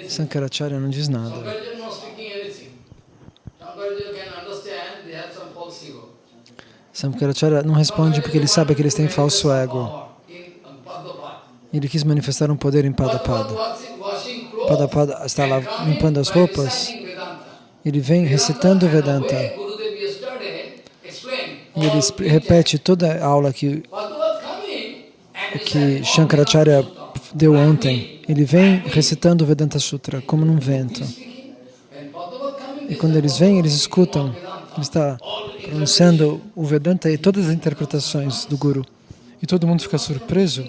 Speaker 2: Sankaracharya não diz nada. Sankaracharya não responde porque ele sabe que eles têm falso ego. Ele quis manifestar um poder em Padapada. Padapada está lá limpando as roupas. Ele vem recitando Vedanta. E ele repete toda a aula que é que Shankaracharya deu ontem. Ele vem recitando o Vedanta Sutra como num vento. E quando eles vêm, eles escutam. Ele está pronunciando o Vedanta e todas as interpretações do Guru. E todo mundo fica surpreso.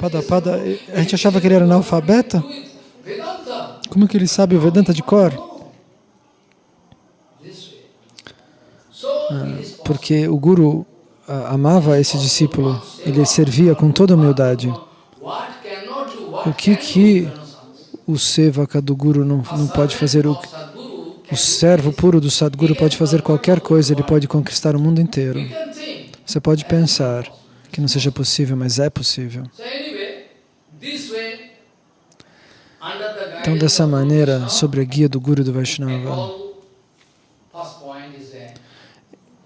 Speaker 2: Pada, pada, a gente achava que ele era analfabeto. Como que ele sabe o Vedanta de cor? Ah, porque o Guru amava esse discípulo, ele servia com toda humildade. O que que o sevaka do Guru não, não pode fazer? O, o servo puro do Sadguru pode fazer qualquer coisa, ele pode conquistar o mundo inteiro. Você pode pensar que não seja possível, mas é possível. Então, dessa maneira, sobre a guia do Guru do Vaishnava,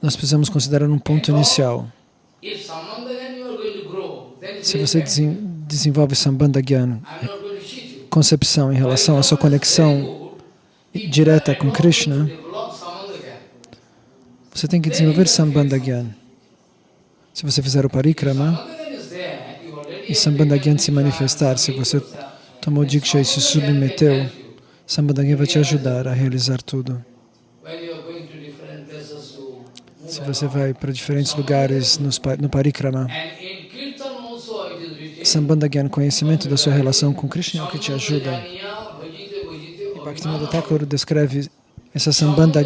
Speaker 2: nós precisamos considerar um ponto inicial. Se você desenvolve Sambandha concepção em relação à sua conexão direta com Krishna, você tem que desenvolver Sambandha Se você fizer o parikrama e Sambandha se manifestar, se você tomou Diksha e se submeteu, Sambandha vai te ajudar a realizar tudo se você vai para diferentes lugares no Parikrama. Sambandha conhecimento da sua relação com Krishna é que te ajuda. E Bhaktivinoda Thakur descreve essa Sambandha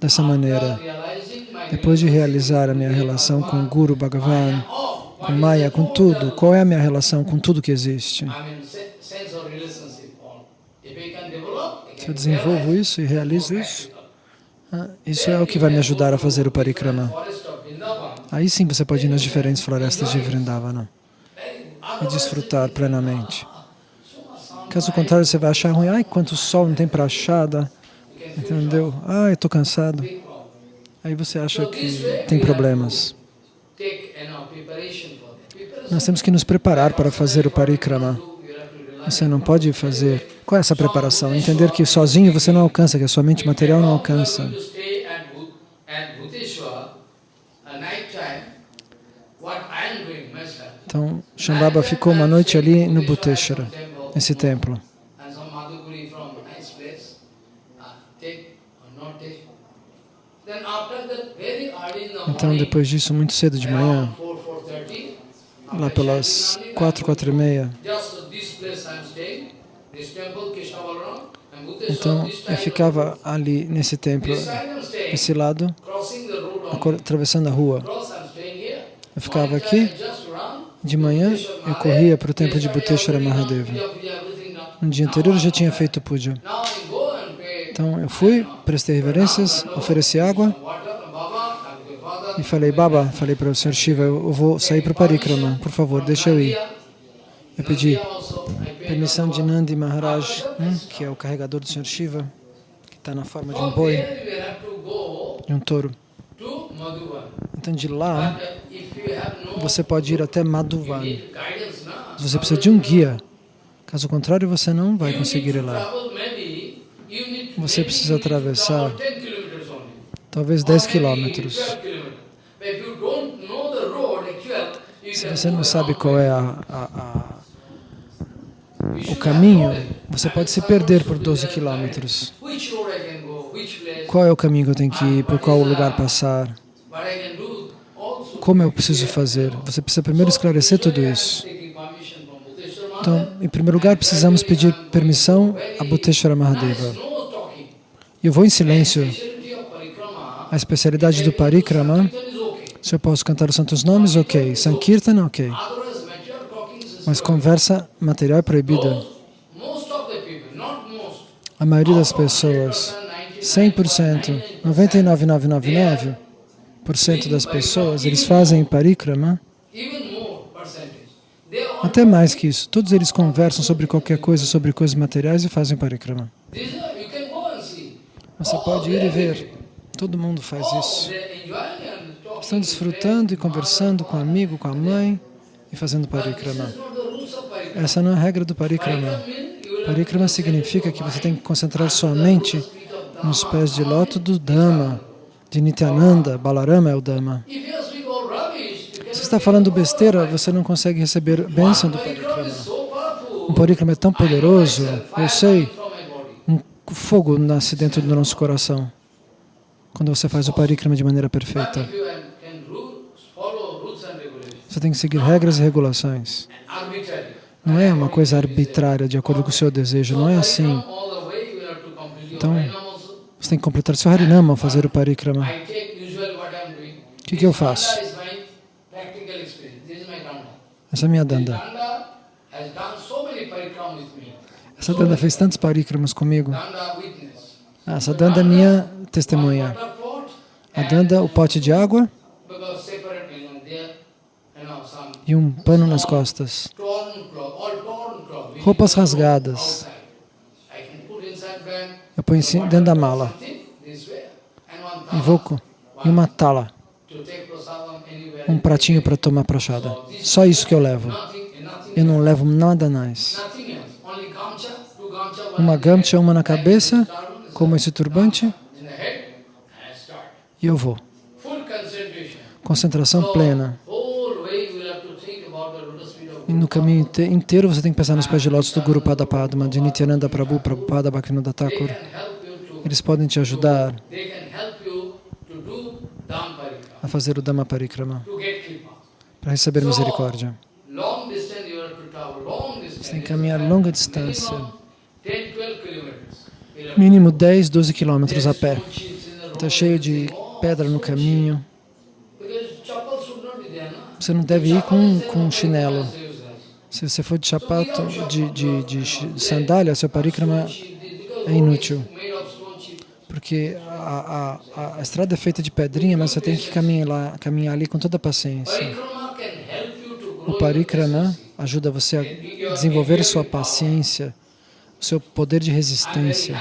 Speaker 2: dessa maneira. Depois de realizar a minha relação com o Guru Bhagavan, com Maya, com tudo, qual é a minha relação com tudo que existe? Se eu desenvolvo isso e realizo isso, ah, isso é o que vai me ajudar a fazer o parikrama. Aí sim você pode ir nas diferentes florestas de Vrindavana e desfrutar plenamente. Caso contrário, você vai achar ruim. Ai, quanto sol, não tem prachada. Entendeu? Ai, estou cansado. Aí você acha que tem problemas. Nós temos que nos preparar para fazer o parikrama. Você não pode fazer qual é essa preparação? Entender que sozinho você não alcança, que a sua mente material não alcança. Então, Shambhava ficou uma noite ali no Bhuteshwara, nesse templo.
Speaker 1: Uh,
Speaker 2: então, depois disso, muito cedo de manhã, lá pelas quatro, quatro e meia, então, eu ficava ali nesse templo, esse lado, atravessando a rua. Eu ficava aqui, uh, de manhã eu corria para o templo de Bhuteshwara Mahadeva. No dia anterior eu já tinha uh, feito puja. Então eu fui, prestei reverências, uh, ofereci água e falei, Baba, falei para o Sr. Shiva, eu vou sair para o Parikrama, por favor, deixa eu ir. Eu pedi permissão de Nandi Maharaj, né, que é o carregador do Sr. Shiva, que está na forma de um boi, de um touro. Então de lá, você pode ir até Madhuvan. Você precisa de um guia. Caso contrário, você não vai conseguir ir lá. Você precisa atravessar talvez 10 quilômetros. Se você não sabe qual é a, a, a o caminho, você pode se perder por 12 quilômetros. Qual é o caminho que eu tenho que ir? Por qual lugar passar? Como eu preciso fazer? Você precisa primeiro esclarecer tudo isso. Então, em primeiro lugar, precisamos pedir permissão a Bhuteshwara Mahadeva. Eu vou em silêncio. A especialidade do Parikrama, se eu posso cantar os santos nomes, ok. Sankirtan, ok. Mas conversa material é proibida. A maioria das pessoas, 100%, 99,999% das pessoas, eles fazem parikrama, até mais que isso. Todos eles conversam sobre qualquer coisa, sobre coisas materiais e fazem parikrama. Você pode ir e ver. Todo mundo faz isso. Estão desfrutando e conversando com o amigo, com a mãe e fazendo parikrama. Essa não é a regra do parikrama. Parikrama significa que você tem que concentrar sua mente nos pés de loto do Dhamma, de Nityananda, Balarama é o Dhamma. Se você está falando besteira, você não consegue receber bênção do parikrama. O parikrama é tão poderoso, eu sei, um fogo nasce dentro do nosso coração quando você faz o parikrama de maneira perfeita. Você tem que seguir regras e regulações. Não é uma coisa arbitrária de acordo com o seu desejo, não é assim. Então, você tem que completar seu Harinama, fazer o Parikrama. O que, que eu faço? Essa é a minha danda. Essa danda fez tantos parikramas comigo. Ah, essa danda é minha testemunha. A danda, o pote de água e um pano nas costas roupas rasgadas. Eu ponho dentro da mala
Speaker 1: e
Speaker 2: vou e uma tala, um pratinho para tomar prachada. Só isso que eu levo. Eu não levo nada mais. Uma gamcha, uma na cabeça, como esse turbante, e eu vou. Concentração plena. E no caminho inteiro você tem que pensar nos pés de lótus do Guru Pada Padma, de Nityananda Prabhu, Prabhupada Bhaktivinoda Thakur. Eles podem te ajudar a fazer o Dhamma Parikrama, para receber misericórdia. Você tem que caminhar longa distância, mínimo 10, 12 quilômetros a pé. Está cheio de pedra no caminho. Você não deve ir com, com chinelo se você for de sapato, de, de, de sandália, seu parikrama é inútil. Porque a, a, a, estrada é feita de pedrinha, mas você tem que caminhar, lá, caminhar ali com toda a paciência. O parikrama ajuda você a desenvolver sua paciência, seu poder de resistência.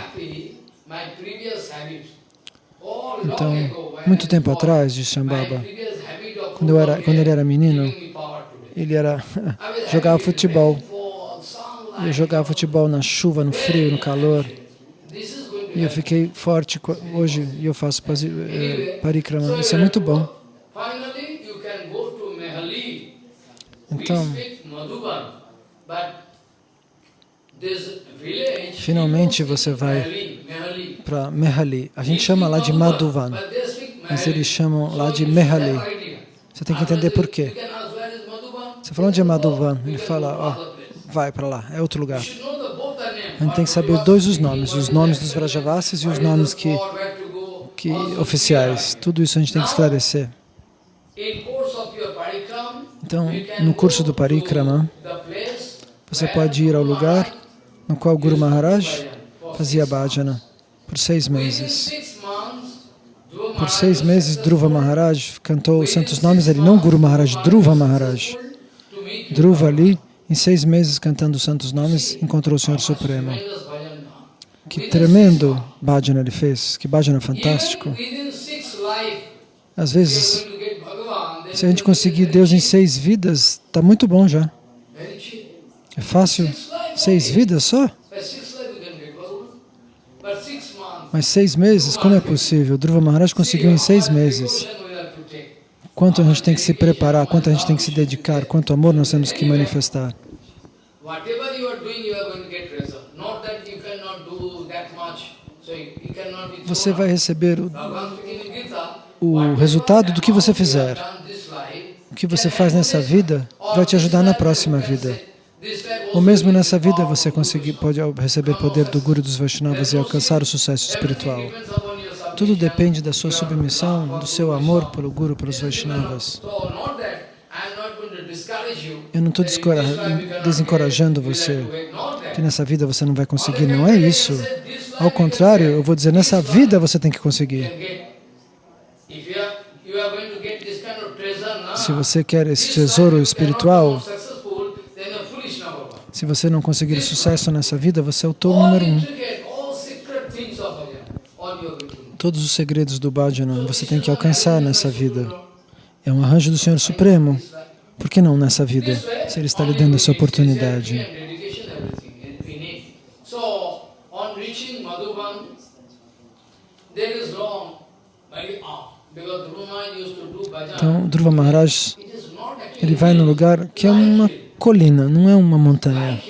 Speaker 2: Então, muito tempo atrás, de Shambhava, quando, eu era, quando ele era menino, ele era jogava futebol. Eu jogava futebol na chuva, no frio, no calor. E eu fiquei forte hoje e eu faço eh, parikrama. Isso é muito bom. Então, finalmente você vai para Mehali. A gente chama lá de Madhuvan, mas eles chamam lá de Mehali. Você tem que entender por quê. Está falando de é Madhuvan, ele fala, ó, vai para lá, é outro lugar. A gente tem que saber dois os nomes, os nomes dos Vrajavasis e os nomes que, que oficiais. Tudo isso a gente tem que esclarecer. Então, no curso do Parikrama, você pode ir ao lugar no qual Guru Maharaj fazia bhajana por seis meses. Por seis meses, Dhruva Maharaj cantou os santos nomes, ele não Guru Maharaj, Dhruva Maharaj. Dhruva ali, em seis meses cantando os santos nomes, encontrou o Senhor Supremo. Que tremendo bhajana ele fez, que bhajana fantástico. Às vezes, se a gente conseguir Deus em seis vidas, está muito bom já. É fácil? Seis vidas só? Mas seis meses, como é possível? Dhruva Maharaj conseguiu em seis meses. Quanto a gente tem que se preparar, quanto a gente tem que se dedicar, quanto amor nós temos que manifestar. Você vai receber o, o resultado do que você fizer. O que você faz nessa vida vai te ajudar na próxima vida. Ou mesmo nessa vida você conseguir, pode receber poder do Guru dos Vaishnavas e alcançar o sucesso espiritual. Tudo depende da sua submissão, do seu amor pelo Guru, pelos Vaishnavas. Eu não estou desencorajando você, que nessa vida você não vai conseguir, não é isso. Ao contrário, eu vou dizer, nessa vida você tem que conseguir. Se você quer esse tesouro espiritual, se você não conseguir sucesso nessa vida, você é o tolo número um. Todos os segredos do bhajana você tem que alcançar nessa vida. É um arranjo do Senhor Supremo. Por que não nessa vida, se Ele está lhe dando essa oportunidade? Então, Dhruva Maharaj, ele vai no lugar que é uma colina, não é uma montanha.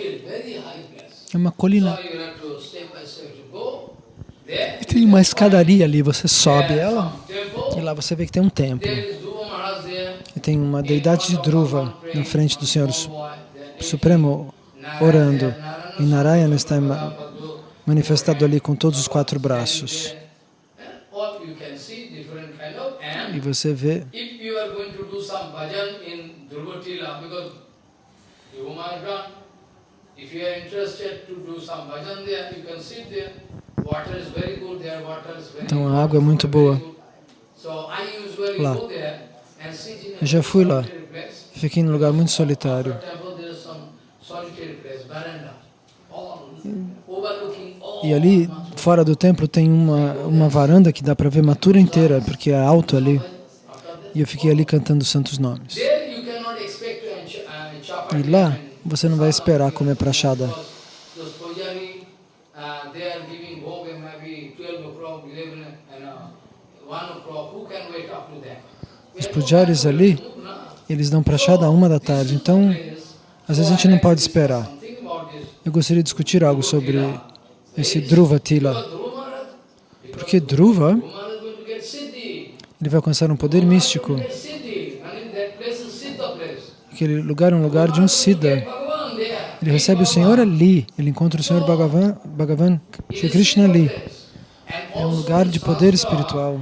Speaker 2: É uma colina e tem uma escadaria ali, você sobe ela e lá você vê que tem um templo. E tem uma deidade de Dhruva na frente do Senhor Supremo orando. E Narayana está manifestado ali com todos os quatro braços. E você vê
Speaker 1: If you are interested to do some bhajan there, you
Speaker 2: can sit there. Então a água é muito boa. Lá.
Speaker 1: Eu já fui lá.
Speaker 2: Fiquei em lugar muito solitário. E ali, fora do templo, tem uma, uma varanda que dá para ver Matura inteira, porque é alto ali. E eu fiquei ali cantando santos nomes.
Speaker 1: Uh, e lá,
Speaker 2: você não vai esperar comer prachada. pujaris ali, eles dão prachada a uma da tarde, então às vezes a gente não pode esperar. Eu gostaria de discutir algo sobre esse Dhruva Tila. Porque Dhruva, ele vai alcançar um poder místico. Aquele lugar é um lugar de um Siddha. Ele recebe o Senhor ali, ele encontra o Senhor Bhagavan, Bhagavan Shri Krishna ali. É um lugar de poder espiritual.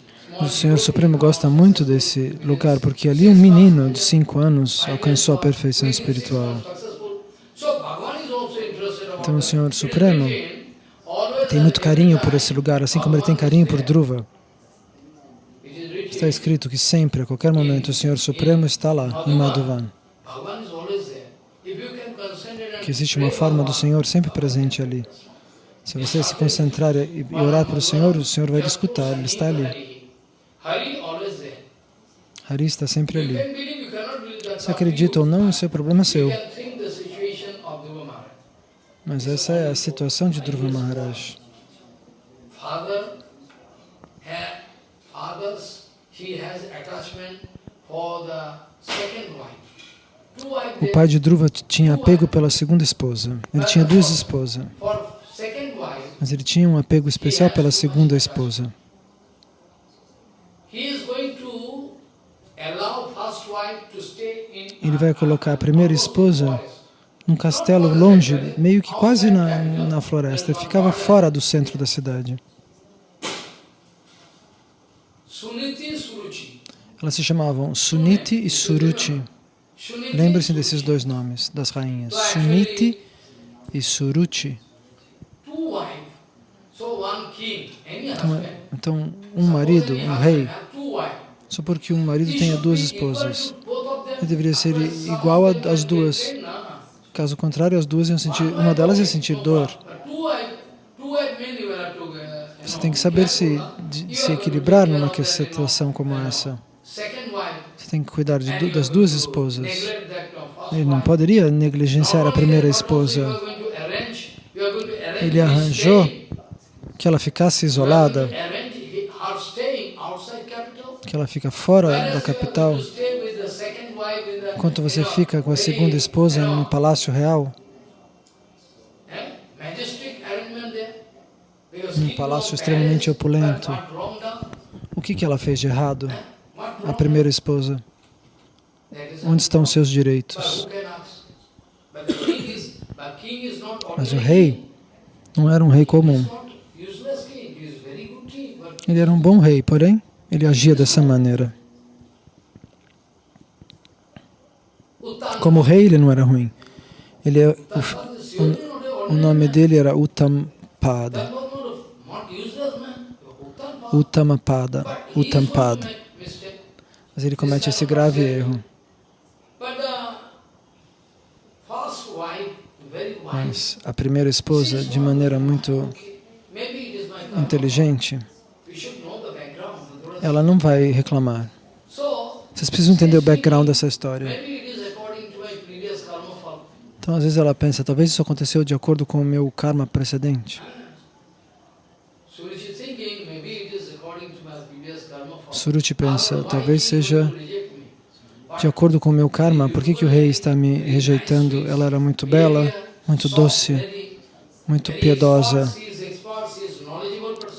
Speaker 2: O Senhor Supremo gosta muito desse lugar, porque ali um menino de cinco anos alcançou a perfeição espiritual. Então o Senhor Supremo tem muito carinho por esse lugar, assim como ele tem carinho por Dhruva. Está escrito que sempre, a qualquer momento, o Senhor Supremo está lá, em Madhuvan. Que existe uma forma do Senhor sempre presente ali. Se você se concentrar e orar para o Senhor, o Senhor vai lhe escutar, ele está ali. Hari está sempre ali.
Speaker 1: Se acredita ou não, isso é problema seu.
Speaker 2: Mas essa é a situação de Dhruva Maharaj. O pai de Dhruva tinha apego pela segunda esposa. Ele tinha duas esposas. Mas ele tinha um apego especial pela segunda esposa. Ele vai colocar a primeira esposa num castelo longe, meio que quase na, na floresta. ficava fora do centro da cidade. Elas se chamavam Suniti e Suruti. Lembre-se desses dois nomes, das rainhas, Suniti e Suruti. então, então um marido, um rei, só porque um marido tenha duas esposas deveria ser igual às duas. Caso contrário, as duas iam sentir, uma delas ia sentir dor.
Speaker 1: Você tem que saber se, de, se equilibrar numa situação como essa.
Speaker 2: Você tem que cuidar de, das duas esposas. Ele não poderia negligenciar a primeira esposa. Ele arranjou que ela ficasse isolada, que ela fica fora da capital enquanto você fica com a segunda esposa no palácio real, num palácio extremamente opulento, o que, que ela fez de errado, a primeira esposa? Onde estão seus direitos?
Speaker 1: Mas o rei
Speaker 2: não era um rei comum. Ele era um bom rei, porém, ele agia dessa maneira. Como rei ele não era ruim. Ele é, o, o nome dele era Utampada. Uttamapada, Utampada. Mas ele comete esse grave erro. Uh, Mas a primeira esposa, de maneira muito inteligente, ela não vai reclamar. Vocês precisam entender o background dessa história. Então, às vezes ela pensa, talvez isso aconteceu de acordo com o meu karma precedente. Suruti pensa, talvez seja de acordo com o meu karma, por que, que o rei está me rejeitando? Ela era muito bela, muito doce, muito piedosa.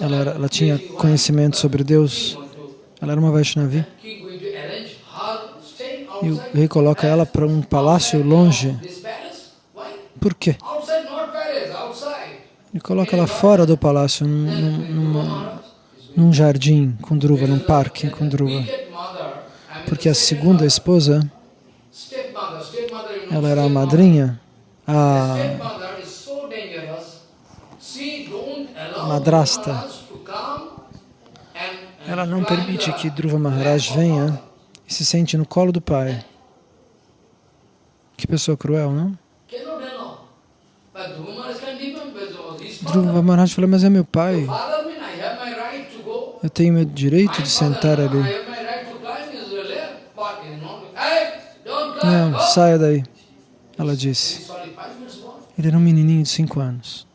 Speaker 2: Ela, era, ela tinha conhecimento sobre Deus. Ela era uma Vaishnavi. E o rei coloca ela para um palácio longe por quê? Ele coloca ela fora do palácio, num, numa, num jardim com druva, num parque com druva. Porque a segunda esposa, ela era a madrinha, a
Speaker 1: madrasta.
Speaker 2: Ela não permite que Dhruva Maharaj venha e se sente no colo do pai. Que pessoa cruel, não? Dhruva Maharaj falou, mas é meu pai. Eu tenho meu direito de sentar ali.
Speaker 1: Não, saia daí.
Speaker 2: Ela disse. Ele era um menininho de 5 anos.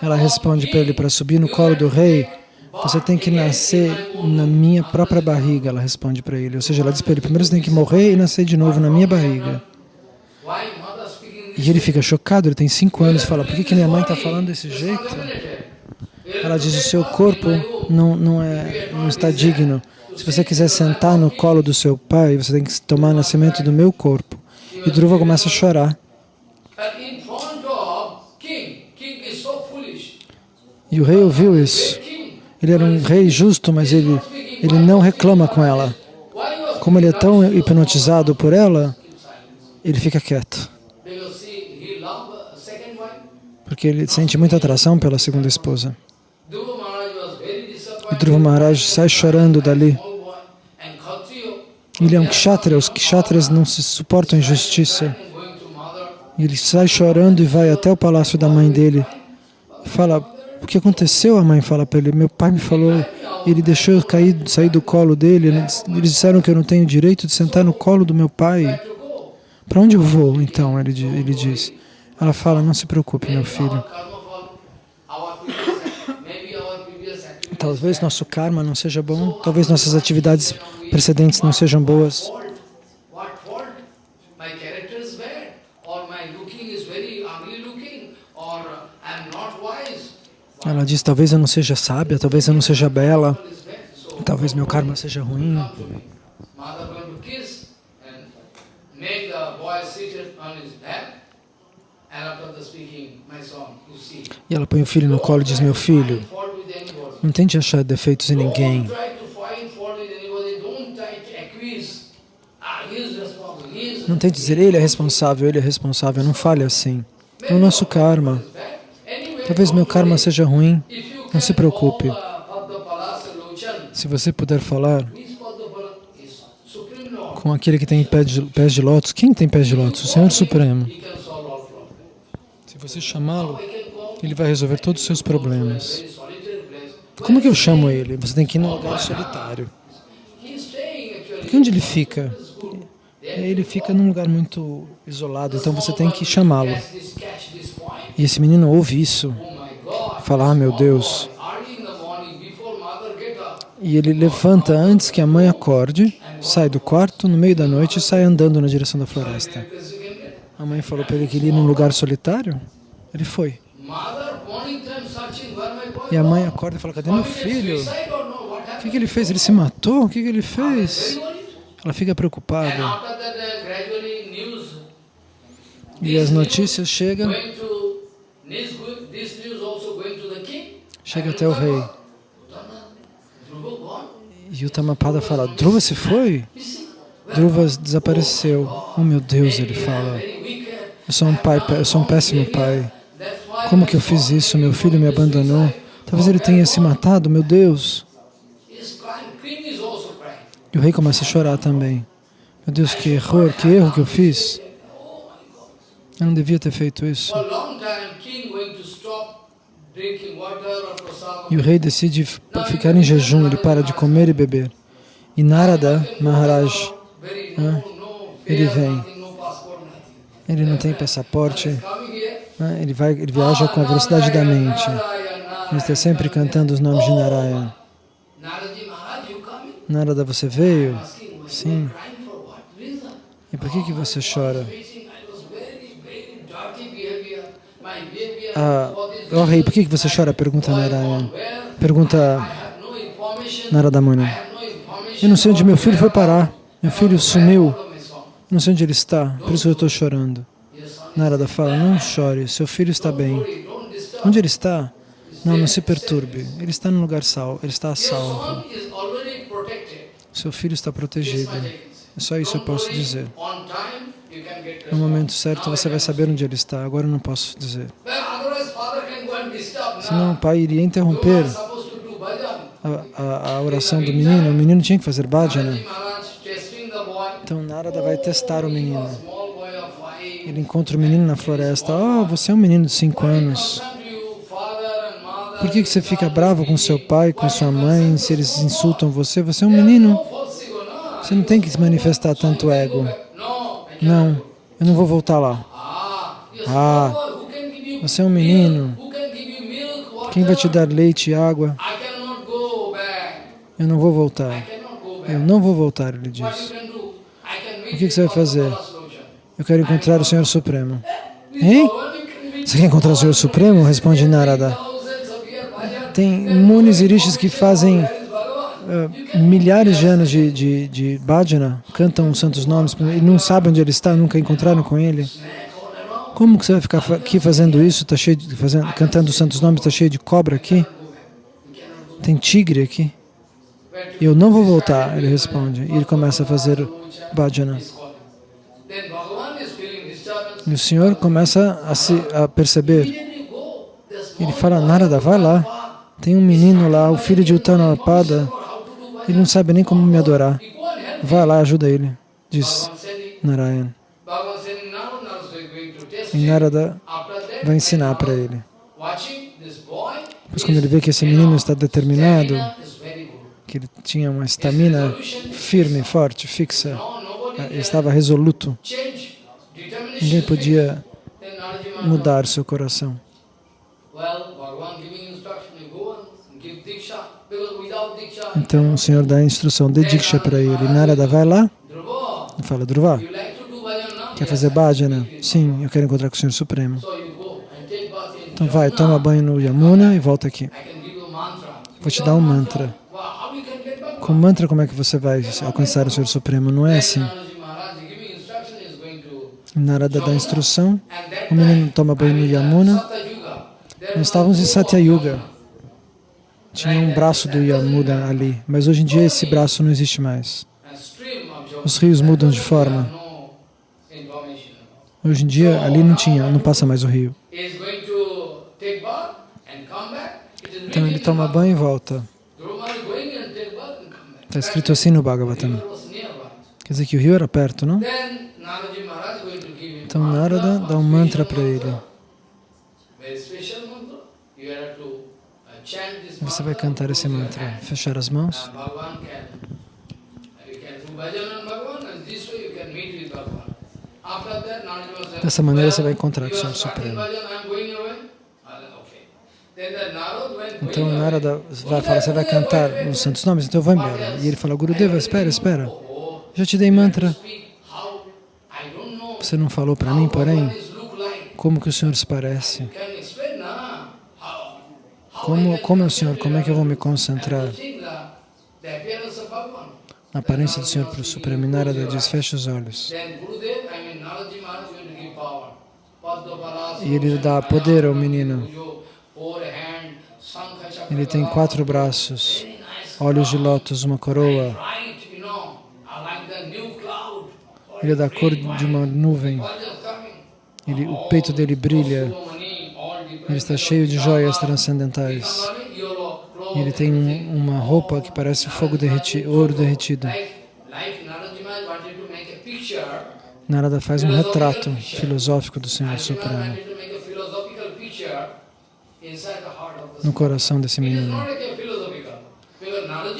Speaker 2: Ela responde para ele, para subir no colo do rei, você tem que nascer na minha própria barriga, ela responde para ele. Ou seja, ela diz para ele, primeiro você tem que morrer e nascer de novo na minha barriga. E ele fica chocado, ele tem cinco anos e fala, por que, que minha mãe está falando desse jeito? Ela diz, o seu corpo não, não, é, não está é digno. Se você quiser sentar no colo do seu pai, você tem que tomar nascimento do meu corpo. E Dhruva começa a chorar. E o rei ouviu isso. Ele era um rei justo, mas ele, ele não reclama com ela. Como ele é tão hipnotizado por ela, ele fica quieto. Porque ele sente muita atração pela segunda esposa. E Dhruva Maharaj sai chorando dali. Ele é um kshatra, os kshatras não se suportam injustiça. Ele sai chorando e vai até o palácio da mãe dele. Fala, o que aconteceu? A mãe fala para ele, meu pai me falou, ele deixou eu cair, sair do colo dele, eles disseram que eu não tenho direito de sentar no colo do meu pai. Para onde eu vou, então? Ele, ele diz. Ela fala, não se preocupe, meu filho. Talvez nosso karma não seja bom, talvez nossas atividades precedentes não sejam boas. Ela diz, talvez eu não seja sábia, talvez eu não seja bela, talvez meu karma seja ruim. E ela põe o filho no colo e diz, meu filho, não tente achar defeitos em ninguém. Ah, não tente dizer, ele é responsável, ele é responsável, não fale assim. É o nosso karma. Talvez meu karma seja ruim, não se preocupe. Se você puder falar com aquele que tem pés de, pés de lótus, quem tem pés de lótus? O Senhor Supremo. Se você chamá-lo, ele vai resolver todos os seus problemas. Como que eu chamo ele? Você tem que ir num lugar solitário. Porque onde ele fica? É, ele fica num lugar muito isolado, então você tem que chamá-lo. E esse menino ouve isso, fala, ah, meu Deus. E ele levanta antes que a mãe acorde, sai do quarto, no meio da noite, e sai andando na direção da floresta. A mãe falou para ele que ele ia num lugar solitário. Ele foi. E a mãe acorda e fala, cadê meu filho? O que, que ele fez? Ele se matou? O que, que ele fez? Ela fica preocupada. E as notícias chegam. Chega até o rei. E o Tamapada fala, Dhruva se foi? Dhruva desapareceu. Oh meu Deus, ele fala. Eu sou um pai, eu sou um péssimo pai. Como que eu fiz isso? Meu filho me abandonou. Talvez ele tenha se matado, meu Deus. E o rei começa a chorar também. Meu Deus, que erro, que erro que eu fiz. Eu não devia ter feito isso. E o rei decide ficar em jejum, ele para de comer e beber. E Narada Maharaj, né? ele vem ele não tem passaporte, né? ele, vai, ele viaja com a velocidade da mente. Ele está sempre cantando os nomes de Narayana. Narada, você veio? Sim. E por que, que você chora? Ah, oh rei, por que, que você chora? Pergunta Narayana. Pergunta Narada Muni. Eu não sei onde meu filho foi parar. Meu filho sumiu. Não sei onde ele está, por isso eu estou chorando. Narada fala, não chore, seu filho está bem. Onde ele está? Não, não se perturbe. Ele está no lugar salvo, ele está a salvo. Seu filho está protegido. É só isso que eu posso dizer. No momento certo você vai saber onde ele está, agora eu não posso dizer. Senão o pai iria interromper a, a, a oração do menino, o menino tinha que fazer bhajana. Né? Então Narada vai testar o menino. Ele encontra o menino na floresta. Oh, você é um menino de 5 anos. Por que, que você fica bravo com seu pai, com sua mãe, se eles insultam você? Você é um menino. Você não tem que se manifestar tanto ego. Não, eu não vou voltar lá. Ah, você é um menino. Quem vai te dar leite e água? Eu não vou voltar. Eu não vou voltar, ele diz. O que você vai fazer? Eu quero encontrar o Senhor Supremo. Hein? Você quer encontrar o Senhor Supremo? Responde Narada. Tem munis e rishis que fazem uh, milhares de anos de, de, de bhajana, cantam os santos nomes e não sabem onde ele está, nunca encontraram com ele. Como que você vai ficar aqui fazendo isso, tá cheio de, fazendo, cantando os santos nomes, está cheio de cobra aqui? Tem tigre aqui? Eu não vou voltar, ele responde. E ele começa a fazer bhajana. E o Senhor começa a, se, a perceber. Ele fala, Narada, vai lá. Tem um menino lá, o filho de Uttanapada. Ele não sabe nem como me adorar. Vai lá, ajuda ele, diz Narayana.
Speaker 1: E Narada vai ensinar para ele.
Speaker 2: Pois quando ele vê que esse menino está determinado, que ele tinha uma estamina firme, forte, fixa, ah, ele estava resoluto. Ninguém podia mudar seu coração. Então o Senhor dá a instrução, de Diksha para ele. Narada, vai lá e fala, Dhruva, quer fazer bhajana? Sim, eu quero encontrar com o Senhor Supremo. Então vai, toma banho no Yamuna e volta aqui. Vou te dar um mantra. Com mantra, como é que você vai alcançar o Senhor Supremo? Não é assim. Narada dá instrução, o menino toma banho no Yamuna. Nós estávamos em Satyayuga. Tinha um braço do Yamuna ali, mas hoje em dia esse braço não existe mais. Os rios mudam de forma. Hoje em dia ali não tinha, não passa mais o rio. Então ele toma banho e volta. Está escrito assim no Bhagavatam. Quer dizer que o rio era perto, não? Então Narada dá um mantra para ele. Você vai cantar esse mantra. Fechar as mãos. Dessa maneira você vai encontrar o Senhor Supremo. Então Narada vai falar, você vai cantar os santos nomes, então eu vou embora. E ele fala, Gurudeva, espera, espera. Já te dei mantra. Você não falou para mim, porém, como que o Senhor se parece? Como, como é o Senhor? Como é que eu vou me concentrar? A aparência do Senhor para o Supremo Narada diz, fecha os olhos.
Speaker 1: E ele dá poder ao menino.
Speaker 2: Ele tem quatro braços, olhos de lótus, uma coroa. Ele é da cor de uma nuvem. Ele, o peito dele brilha. Ele está cheio de joias transcendentais. Ele tem um, uma roupa que parece fogo derretido, ouro derretido.
Speaker 1: Narada faz um retrato filosófico do Senhor Supremo
Speaker 2: no coração desse menino. É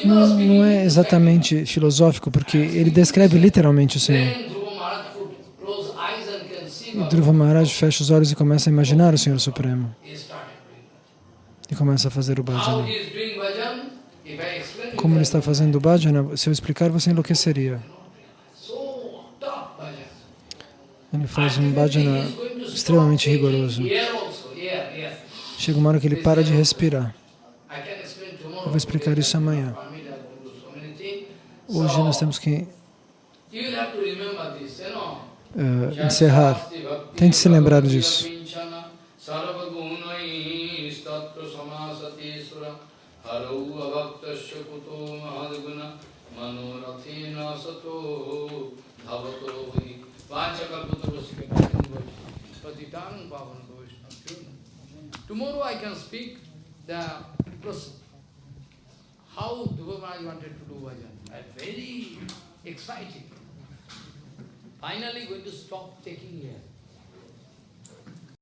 Speaker 2: não, não é exatamente filosófico, porque ele descreve literalmente o Senhor. E Dhruva Maharaj fecha os olhos e começa a imaginar o Senhor Supremo. E começa a fazer o bhajana. Como ele está fazendo o bhajana, se eu explicar, você enlouqueceria. Ele faz um bhajana extremamente rigoroso. Chega uma hora que ele para de respirar.
Speaker 1: Eu
Speaker 2: vou explicar isso amanhã. Hoje nós temos que
Speaker 1: uh, encerrar. Tente se lembrar disso. Tomorrow I can speak the process. How Dhruva Maharaj wanted to do bhajan. I'm very excited. Finally going to stop taking air.